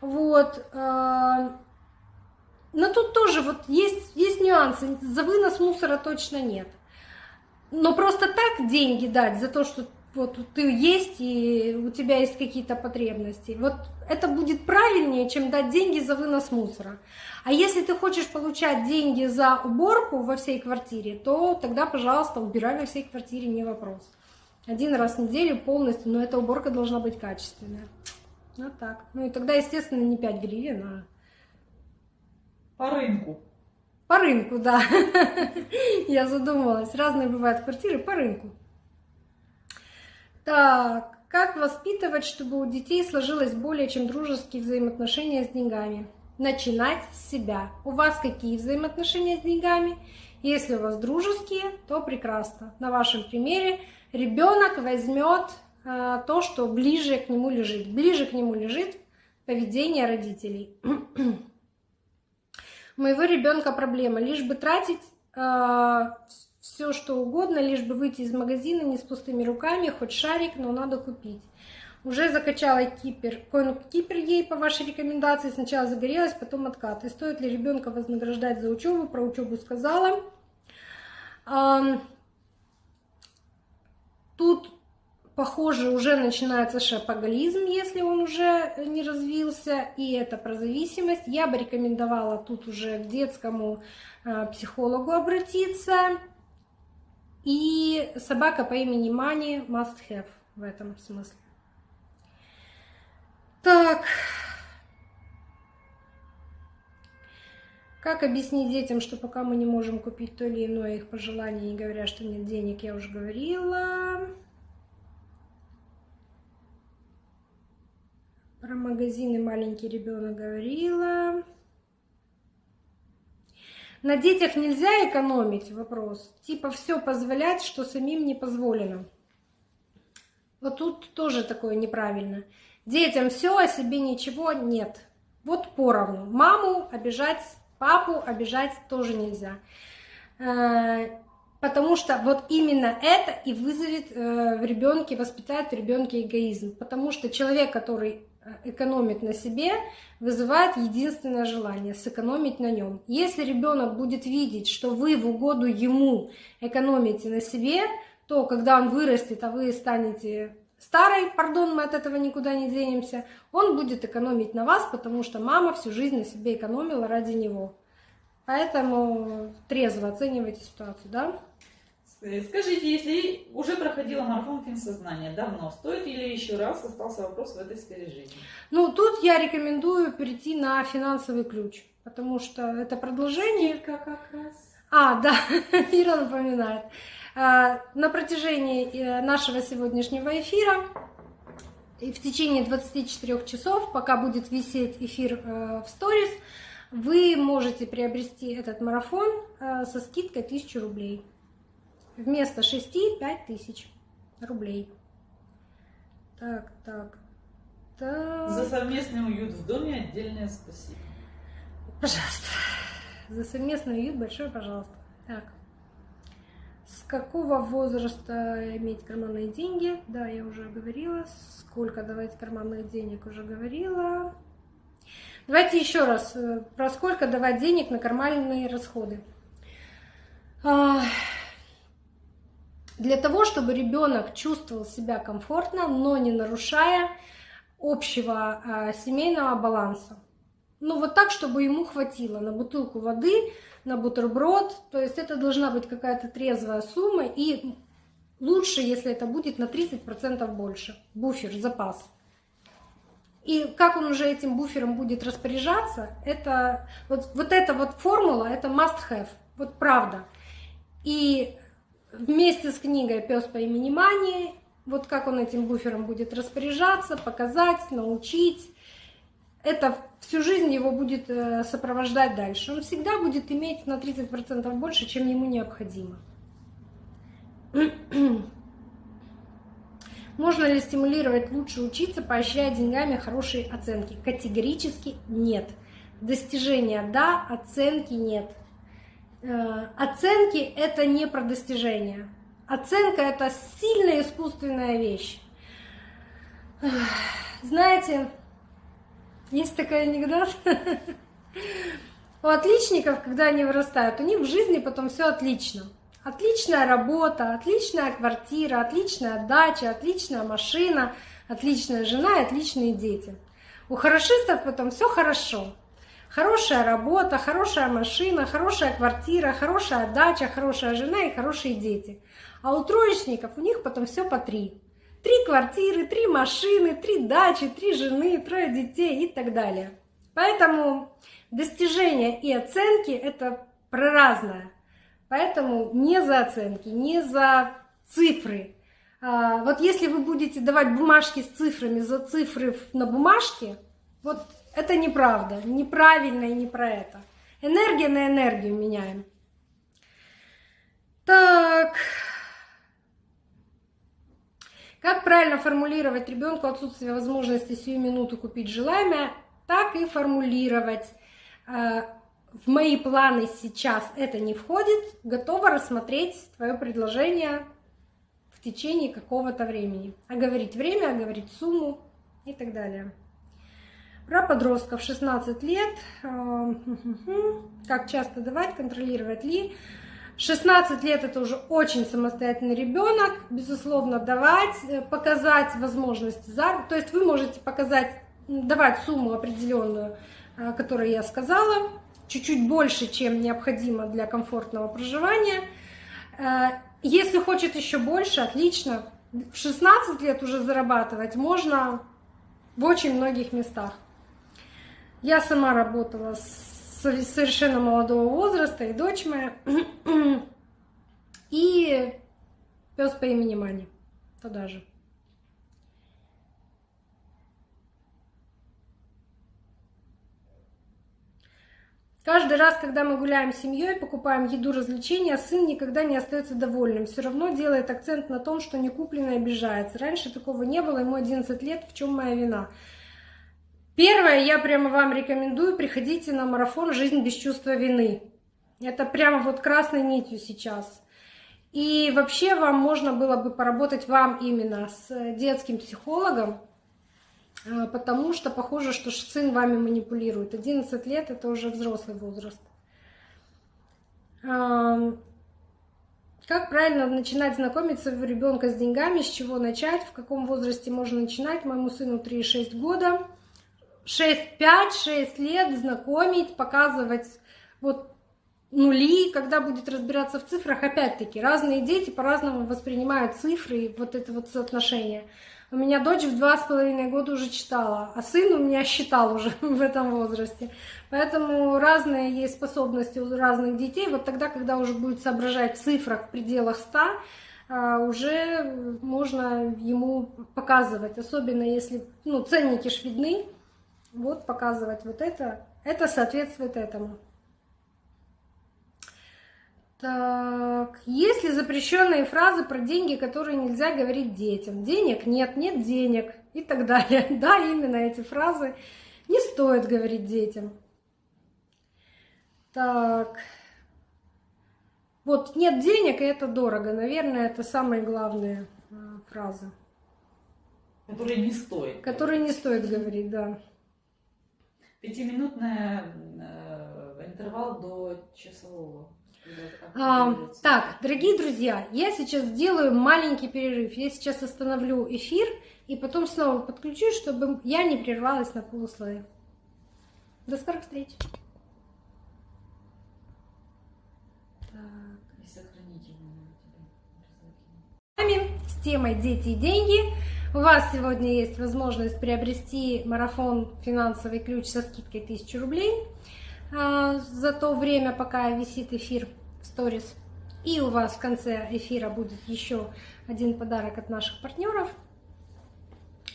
вот, но тут тоже вот есть, есть нюансы. За вынос мусора точно нет. Но просто так деньги дать за то, что вот ты есть и у тебя есть какие-то потребности. Вот это будет правильнее, чем дать деньги за вынос мусора. А если ты хочешь получать деньги за уборку во всей квартире, то тогда, пожалуйста, убирай во всей квартире, не вопрос. Один раз в неделю полностью, но эта уборка должна быть качественная. Вот так. Ну и тогда, естественно, не 5 гривен, а по рынку. По рынку, да. [LAUGHS] Я задумалась. Разные бывают квартиры по рынку. Так, как воспитывать, чтобы у детей сложилось более чем дружеские взаимоотношения с деньгами? Начинать с себя. У вас какие взаимоотношения с деньгами? Если у вас дружеские, то прекрасно. На вашем примере ребенок возьмет то, что ближе к нему лежит. Ближе к нему лежит поведение родителей. [CLEARS THROAT] моего ребенка проблема. Лишь бы тратить э, все, что угодно, лишь бы выйти из магазина не с пустыми руками, хоть шарик, но надо купить. Уже закачала кипер, коин-кипер ей по вашей рекомендации. Сначала загорелась, потом откат. И стоит ли ребенка вознаграждать за учебу? Про учебу сказала. Тут Похоже, уже начинается шапоголизм, если он уже не развился, и это про зависимость. Я бы рекомендовала тут уже к детскому э, психологу обратиться. И собака по имени Мани must have в этом смысле. Так. Как объяснить детям, что пока мы не можем купить то или иное их пожелание, не говоря, что нет денег, я уже говорила. Про магазины маленький ребенок говорила. На детях нельзя экономить, вопрос. Типа все позволять, что самим не позволено. Вот тут тоже такое неправильно. Детям все, а себе ничего нет. Вот поровну. Маму обижать, папу обижать тоже нельзя. Э, потому что вот именно это и вызовет э, в ребенке, воспитает в ребенке эгоизм. Потому что человек, который экономит на себе, вызывает единственное желание сэкономить на нем. Если ребенок будет видеть, что вы в угоду ему экономите на себе, то когда он вырастет, а вы станете старой, пардон, мы от этого никуда не денемся, он будет экономить на вас, потому что мама всю жизнь на себе экономила ради него. Поэтому трезво оценивайте ситуацию, да? Э, скажите, если уже проходила марафон финсознания давно, стоит или еще раз остался вопрос в этой сфере жизни? Ну, тут я рекомендую перейти на финансовый ключ, потому что это продолжение... Скидка как раз. А, да, [LAUGHS] Ира напоминает. А, на протяжении э, нашего сегодняшнего эфира и в течение 24 часов, пока будет висеть эфир э, в сторис, вы можете приобрести этот марафон со скидкой 1000 рублей вместо 6 5 тысяч рублей. Так, так, так. За совместный уют в доме отдельное спасибо. Пожалуйста. За совместный уют большое пожалуйста. Так. С какого возраста иметь карманные деньги? Да, я уже говорила. Сколько давать карманных денег уже говорила. Давайте еще раз. Э, про сколько давать денег на карманные расходы. Для того, чтобы ребенок чувствовал себя комфортно, но не нарушая общего э, семейного баланса. Ну вот так, чтобы ему хватило на бутылку воды, на бутерброд. То есть это должна быть какая-то трезвая сумма и лучше, если это будет на 30% больше. Буфер, запас. И как он уже этим буфером будет распоряжаться, это вот, вот эта вот формула, это must have, вот правда. И вместе с книгой «Пес по имени Мани», вот как он этим буфером будет распоряжаться, показать, научить. Это всю жизнь его будет э, сопровождать дальше. Он всегда будет иметь на 30% больше, чем ему необходимо. [CLEARS THROAT] Можно ли стимулировать лучше учиться, поощряя деньгами хорошие оценки? Категорически нет. Достижения – да, оценки – нет. Э, оценки – это не про достижения. Оценка – это сильная искусственная вещь. Знаете, есть такой анекдот. [LAUGHS] У отличников, когда они вырастают, у них в жизни потом все отлично. Отличная работа, отличная квартира, отличная дача, отличная машина, отличная жена и отличные дети. У хорошистов потом все хорошо. Хорошая работа, хорошая машина, хорошая квартира, хорошая дача, хорошая жена и хорошие дети. А у троечников у них потом все по три. Три квартиры, три машины, три дачи, три жены, трое детей и так далее. Поэтому достижения и оценки – это про разное. Поэтому не за оценки, не за цифры. А, вот если вы будете давать бумажки с цифрами за цифры на бумажке, вот это неправда, неправильно и не про это. Энергия на энергию меняем. Так. Как правильно формулировать ребенку отсутствие возможности сию минуту купить желаемое, так и формулировать. Э, в мои планы сейчас это не входит, готова рассмотреть твое предложение в течение какого-то времени. Оговорить время, оговорить сумму и так далее. Про подростков 16 лет. Э, как часто давать, контролировать ли. 16 лет это уже очень самостоятельный ребенок, безусловно, давать, э, показать возможности заработка. То есть вы можете показать, давать сумму определенную, э, которую я сказала, чуть-чуть больше, чем необходимо для комфортного проживания. Если хочет еще больше, отлично. В 16 лет уже зарабатывать можно в очень многих местах. Я сама работала с совершенно молодого возраста, и дочь моя, и пес по имени Мани, туда же. Каждый раз, когда мы гуляем с семьей, покупаем еду, развлечения, сын никогда не остается довольным. Все равно делает акцент на том, что не куплено обижается. Раньше такого не было, ему 11 лет, в чем моя вина? Первое, я прямо вам рекомендую, приходите на марафон «Жизнь без чувства вины». Это прямо вот красной нитью сейчас. И вообще вам можно было бы поработать вам именно с детским психологом, э, потому что похоже, что сын вами манипулирует. 11 лет – это уже взрослый возраст. Как правильно начинать знакомиться у ребенка с деньгами, с чего начать, в каком возрасте можно начинать? Моему сыну 3,6 года – 6-5-6 лет знакомить, показывать вот нули, когда будет разбираться в цифрах, опять-таки, разные дети по-разному воспринимают цифры и вот это вот соотношение. У меня дочь в два с половиной года уже читала, а сын у меня считал уже [LAUGHS] в этом возрасте. Поэтому разные есть способности у разных детей. Вот тогда, когда уже будет соображать в цифрах в пределах 100, а, уже можно ему показывать, особенно если ну, ценники ж видны, вот показывать вот это, это соответствует этому. Так, есть ли запрещенные фразы про деньги, которые нельзя говорить детям? Денег нет, нет денег и так далее. [LAUGHS] Да, именно эти фразы не стоит говорить детям. Так, вот нет денег и это дорого. Наверное, это самые главные а, фразы. Которые не стоит. Которые не стоит говорить, да. Пятиминутный э, интервал до часового. А, так, дорогие друзья, я сейчас сделаю маленький перерыв. Я сейчас остановлю эфир и потом снова подключусь, чтобы я не прервалась на полусловие. До скорых встреч. С темой «Дети и деньги» У вас сегодня есть возможность приобрести марафон «Финансовый ключ» со скидкой 1000 рублей а, за то время, пока висит эфир в сторис. И у вас в конце эфира будет еще один подарок от наших партнеров.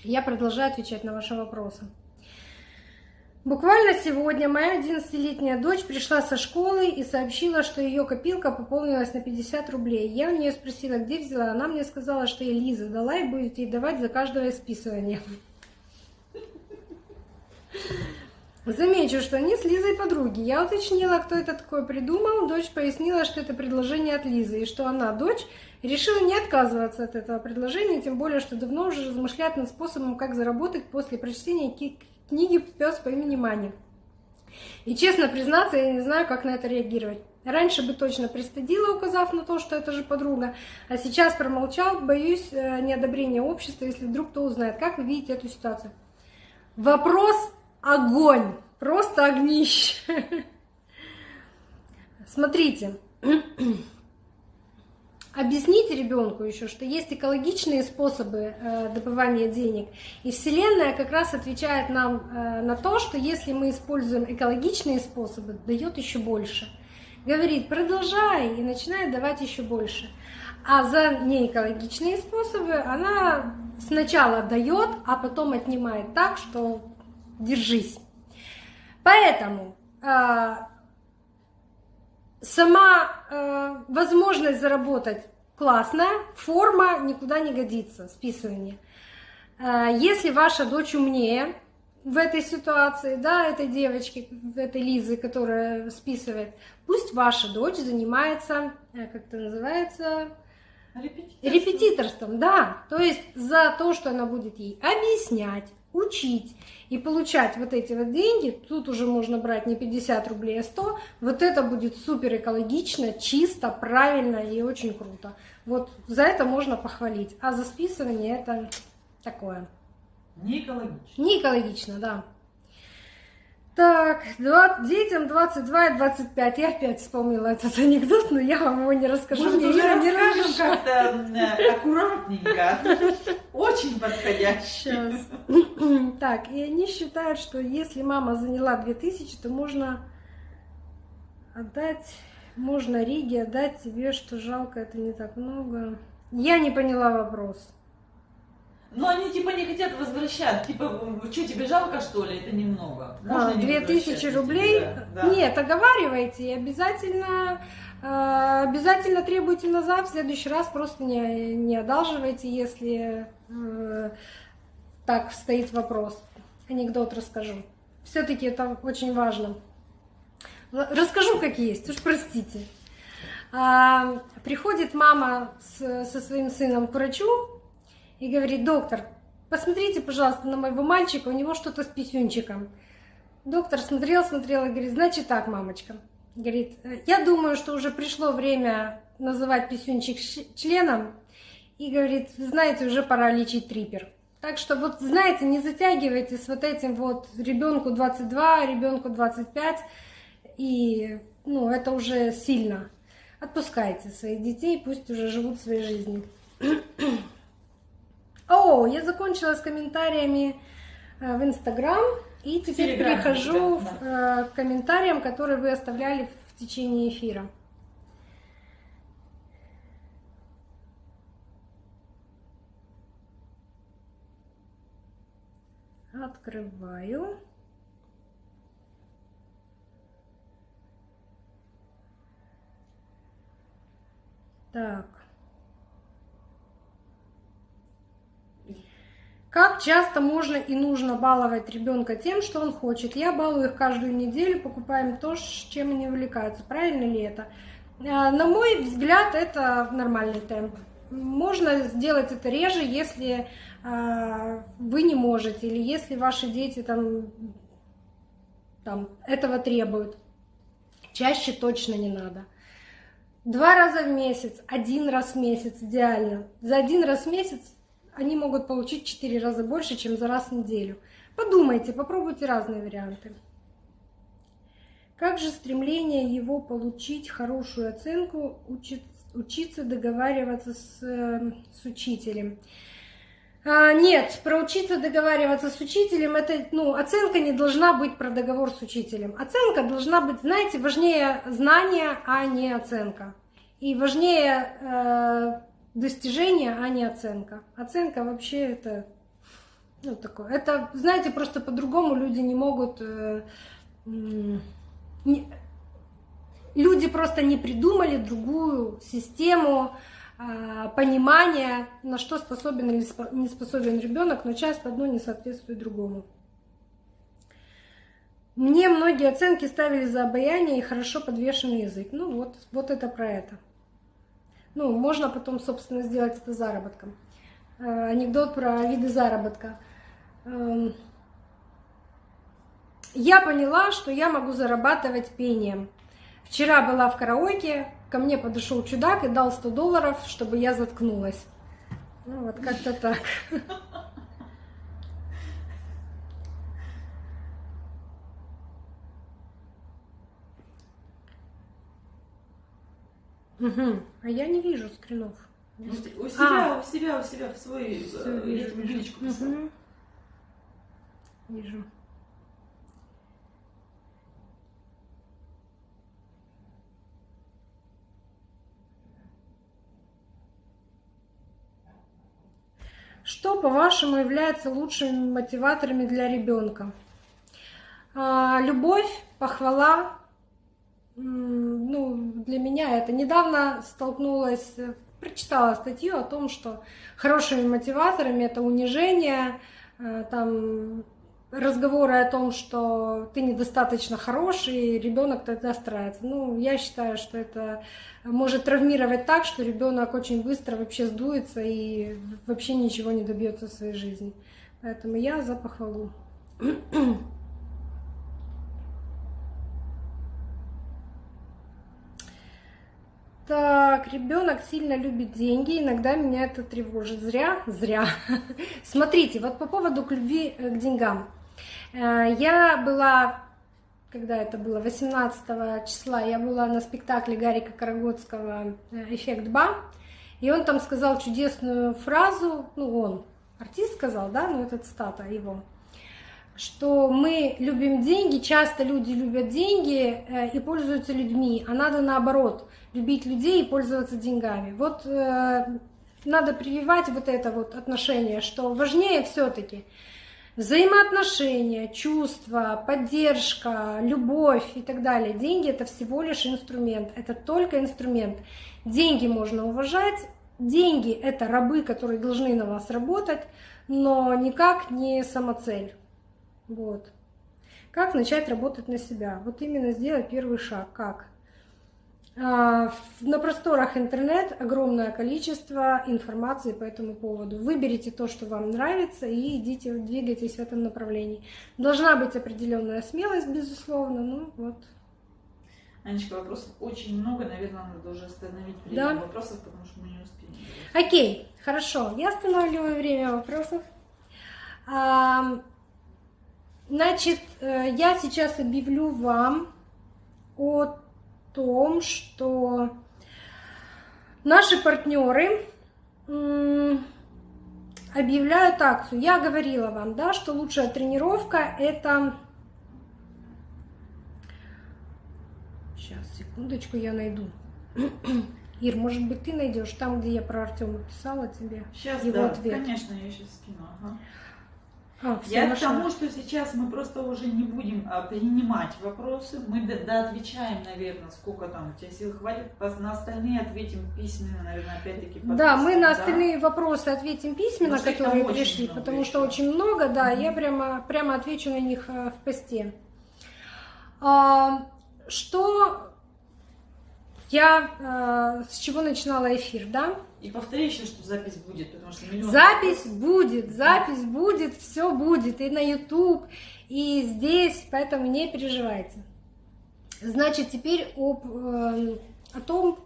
Я продолжаю отвечать на ваши вопросы. Буквально сегодня моя 11-летняя дочь пришла со школы и сообщила, что ее копилка пополнилась на 50 рублей. Я у нее спросила, где взяла. Она мне сказала, что ей Лиза дала и будет ей давать за каждое списывание. Замечу, что они с Лизой подруги. Я уточнила, кто это такое придумал. Дочь пояснила, что это предложение от Лизы, и что она, дочь, решила не отказываться от этого предложения, тем более, что давно уже размышляет над способом, как заработать после прочтения книги «Пес по имени Мани». И честно признаться, я не знаю, как на это реагировать. Раньше бы точно пристыдила, указав на то, что это же подруга, а сейчас промолчал, боюсь э, неодобрения общества, если вдруг кто узнает. Как вы видите эту ситуацию? Вопрос огонь, просто огнище. [LAUGHS] Смотрите, [CLEARS THROAT] Объясните ребенку еще, что есть экологичные способы э, добывания денег. И Вселенная как раз отвечает нам э, на то, что если мы используем экологичные способы, дает еще больше. Говорит, продолжай и начинает давать еще больше. А за неэкологичные способы она сначала дает, а потом отнимает так, что держись. Поэтому э, сама э, возможность заработать классная, форма никуда не годится, списывание. Э, если ваша дочь умнее в этой ситуации, да, этой девочки, этой Лизы, которая списывает, пусть ваша дочь занимается, э, как это называется, Репетиторством. Репетиторством, да. То есть за то, что она будет ей объяснять, учить и получать вот эти вот деньги, тут уже можно брать не 50 рублей, а 100, вот это будет супер экологично, чисто, правильно и очень круто. Вот за это можно похвалить, а за списывание это такое. Не экологично. Не экологично, да. Так, 20, детям 22 и 25. Я опять вспомнила этот [LAUGHS] анекдот, но я вам его не расскажу. Может, Мне уже Ира не расскажем как-то э, аккуратненько. [LAUGHS] Очень подходящий. Сейчас. [CLEARS THROAT] Так, и они считают, что если мама заняла 2000, то можно отдать, можно Риге отдать тебе, что жалко, это не так много. Я не поняла вопрос. Ну, они типа не хотят возвращать. Типа, что, тебе жалко, что ли? Это немного. Можно а, 2000 рублей? Да, да. Нет, оговаривайте и обязательно, э, обязательно требуйте назад. В следующий раз просто не, не одалживайте, если э, так стоит вопрос. Анекдот расскажу. Все-таки это очень важно. Расскажу, как есть, уж простите. А, приходит мама с, со своим сыном к врачу, и говорит, доктор, посмотрите, пожалуйста, на моего мальчика, у него что-то с писюнчиком. Доктор смотрел, смотрел и говорит, значит так, мамочка. Говорит, я думаю, что уже пришло время называть писюнчик членом. И говорит, знаете, уже пора лечить трипер. Так что вот, знаете, не затягивайте с вот этим вот ребенку 22, ребенку 25. И, ну, это уже сильно. Отпускайте своих детей, пусть уже живут своей жизнью. [CLEARS THROAT] О, я закончила с комментариями э, в Инстаграм. И теперь перехожу да. Э, к комментариям, которые вы оставляли в течение эфира. Открываю. Так. Как часто можно и нужно баловать ребенка тем, что он хочет? Я балую их каждую неделю, покупаем то, чем они увлекаются. Правильно ли это? А, на мой взгляд, это нормальный темп. Можно сделать это реже, если а, вы не можете, или если ваши дети там, там этого требуют. Чаще точно не надо. Два раза в месяц, один раз в месяц идеально. За один раз в месяц они могут получить 4 раза больше, чем за раз в неделю. Подумайте, попробуйте разные варианты. Как же стремление его получить хорошую оценку, учиться договариваться с, с учителем? А, нет, про учиться договариваться с учителем, это, ну, оценка не должна быть про договор с учителем. Оценка должна быть, знаете, важнее знания, а не оценка. И важнее э, достижение, а не оценка. Оценка вообще это ну, такое. Это, знаете, просто по-другому люди не могут... Э, не, люди просто не придумали другую систему э, понимания, на что способен или не способен ребенок, но часто одно не соответствует другому. Мне многие оценки ставили за обаяние и хорошо подвешенный язык. Ну вот, вот это про это. Ну, можно потом, собственно, сделать это заработком. Э, анекдот про виды заработка. Эм, я поняла, что я могу зарабатывать пением. Вчера была в караоке, ко мне подошел чудак и дал 100 долларов, чтобы я заткнулась. Ну вот как-то так. [LAUGHS] Угу. А я не вижу скринов. У себя, а. у себя, у себя в свой Все, э, вижу, личку угу. Вижу. Что, по-вашему, является лучшими мотиваторами для ребенка? А, любовь, похвала, ну, для меня это. Недавно столкнулась, э, прочитала статью о том, что хорошими мотиваторами это унижение, э, там разговоры о том, что ты недостаточно хороший, ребенок тогда старается. Ну, я считаю, что это может травмировать так, что ребенок очень быстро вообще сдуется и вообще ничего не добьется в своей жизни. Поэтому я за похвалу. [CLEARS THROAT] Так, ребенок сильно любит деньги, иногда меня это тревожит. Зря? Зря. [LAUGHS] Смотрите, вот по поводу к любви э, к деньгам. Э, я была, когда это было, 18 числа, я была на спектакле Гарика Карагодского э, «Эффект Ба», и он там сказал чудесную фразу, ну он, артист сказал, да, ну это цитата его, что мы любим деньги, часто люди любят деньги и пользуются людьми, а надо наоборот – любить людей и пользоваться деньгами. Вот э, надо прививать вот это вот отношение, что важнее все-таки взаимоотношения, чувства, поддержка, любовь и так далее. Деньги это всего лишь инструмент, это только инструмент. Деньги можно уважать, деньги это рабы, которые должны на вас работать, но никак не самоцель. Вот. Как начать работать на себя? Вот именно сделать первый шаг. Как? А, на просторах интернет огромное количество информации по этому поводу. Выберите то, что вам нравится, и идите, двигайтесь в этом направлении. Должна быть определенная смелость, безусловно. Ну вот. Анечка, вопросов очень много, наверное, надо уже остановить время да. вопросов, потому что мы не успеем. Окей, хорошо, я останавливаю время вопросов. Значит, э, я сейчас объявлю вам о том, что наши партнеры объявляют акцию. Я говорила вам, да, что лучшая тренировка это... Сейчас, секундочку, я найду. [CLEARS THROAT] Ир, может быть, ты найдешь там, где я про Артема писала тебе Сейчас, его да, ответ. конечно, я сейчас скину. Ага. А, Я к тому, что сейчас мы просто уже не будем а, принимать вопросы, мы до отвечаем, наверное, сколько там у тебя сил хватит, на остальные ответим письменно, наверное, опять-таки. Да, мы на остальные да? вопросы ответим письменно, потому которые пришли, потому что очень много, да, mm-hmm. я прямо, прямо отвечу на них а, в посте. Что я, с чего начинала эфир, да? И повтори еще, что запись будет, потому что миллион... Запись будет, запись будет, все будет, и на YouTube, и здесь, поэтому не переживайте. Значит, теперь об, э, о том,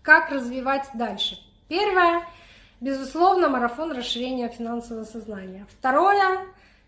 как развивать дальше. Первое, безусловно, марафон расширения финансового сознания. Второе,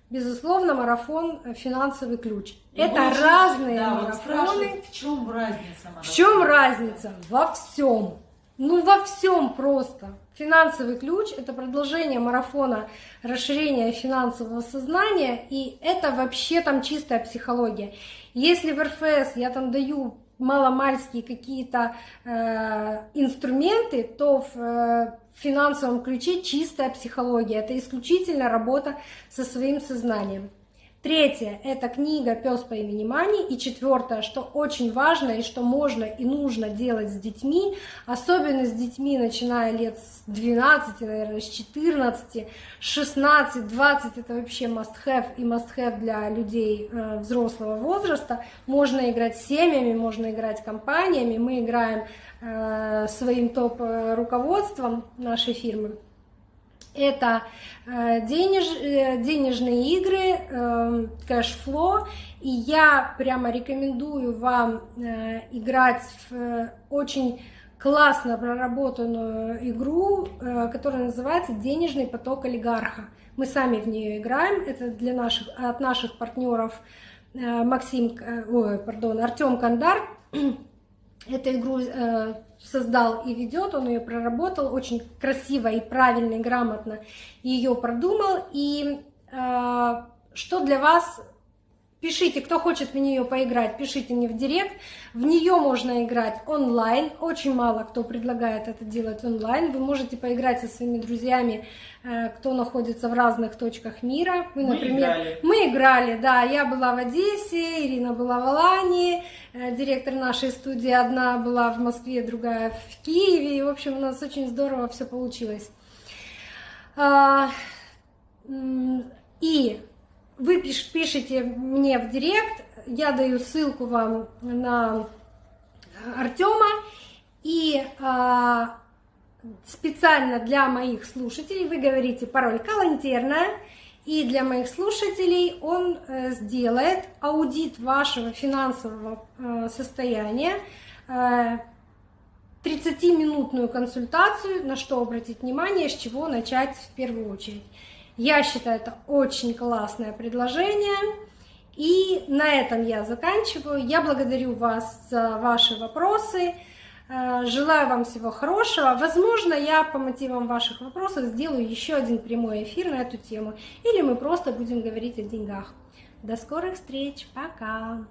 безусловно, марафон финансовый ключ. И Это разные да, марафоны. Вот в чем разница? Марафон? В чем разница? Во всем. Ну, во всем просто. Финансовый ключ – это продолжение марафона расширения финансового сознания, и это вообще там чистая психология. Если в РФС я там даю маломальские какие-то э, инструменты, то в э, финансовом ключе чистая психология. Это исключительно работа со своим сознанием. Третье – это книга «Пес по имени Мани». И четвертое, что очень важно и что можно и нужно делать с детьми, особенно с детьми, начиная лет с 12, наверное, с 14, 16, 20 – это вообще must-have и must-have для людей э, взрослого возраста. Можно играть семьями, можно играть компаниями. Мы играем э, своим топ-руководством нашей фирмы это э, денеж, э, денежные игры, э, кэшфло, и я прямо рекомендую вам играть в очень классно проработанную игру, которая называется «Денежный поток олигарха». Мы сами в нее играем, это для наших, от наших партнеров Максим, ой, пардон, Артем Кандар, [CLEARS THROAT] эту игру э, создал и ведет, он ее проработал очень красиво и правильно, и грамотно ее продумал. И э, что для вас Пишите, кто хочет в нее поиграть, пишите мне в директ. В нее можно играть онлайн. Очень мало кто предлагает это делать онлайн. Вы можете поиграть со своими друзьями, э, кто находится в разных точках мира. Вы, например, мы играли. Мы играли, да. Я была в Одессе, Ирина была в Алании, э, директор нашей студии одна была в Москве, другая в Киеве. И, в общем, у нас очень здорово все получилось. А, и вы пиш, пишите мне в директ, я даю ссылку вам на Артема, и а, специально для моих слушателей вы говорите пароль «Калантерная», и для моих слушателей он э, сделает аудит вашего финансового э, состояния, э, 30-минутную консультацию, на что обратить внимание, с чего начать в первую очередь. Я считаю, это очень классное предложение. И на этом я заканчиваю. Я благодарю вас за ваши вопросы. Э, желаю вам всего хорошего. Возможно, я по мотивам ваших вопросов сделаю еще один прямой эфир на эту тему. Или мы просто будем говорить о деньгах. До скорых встреч. Пока.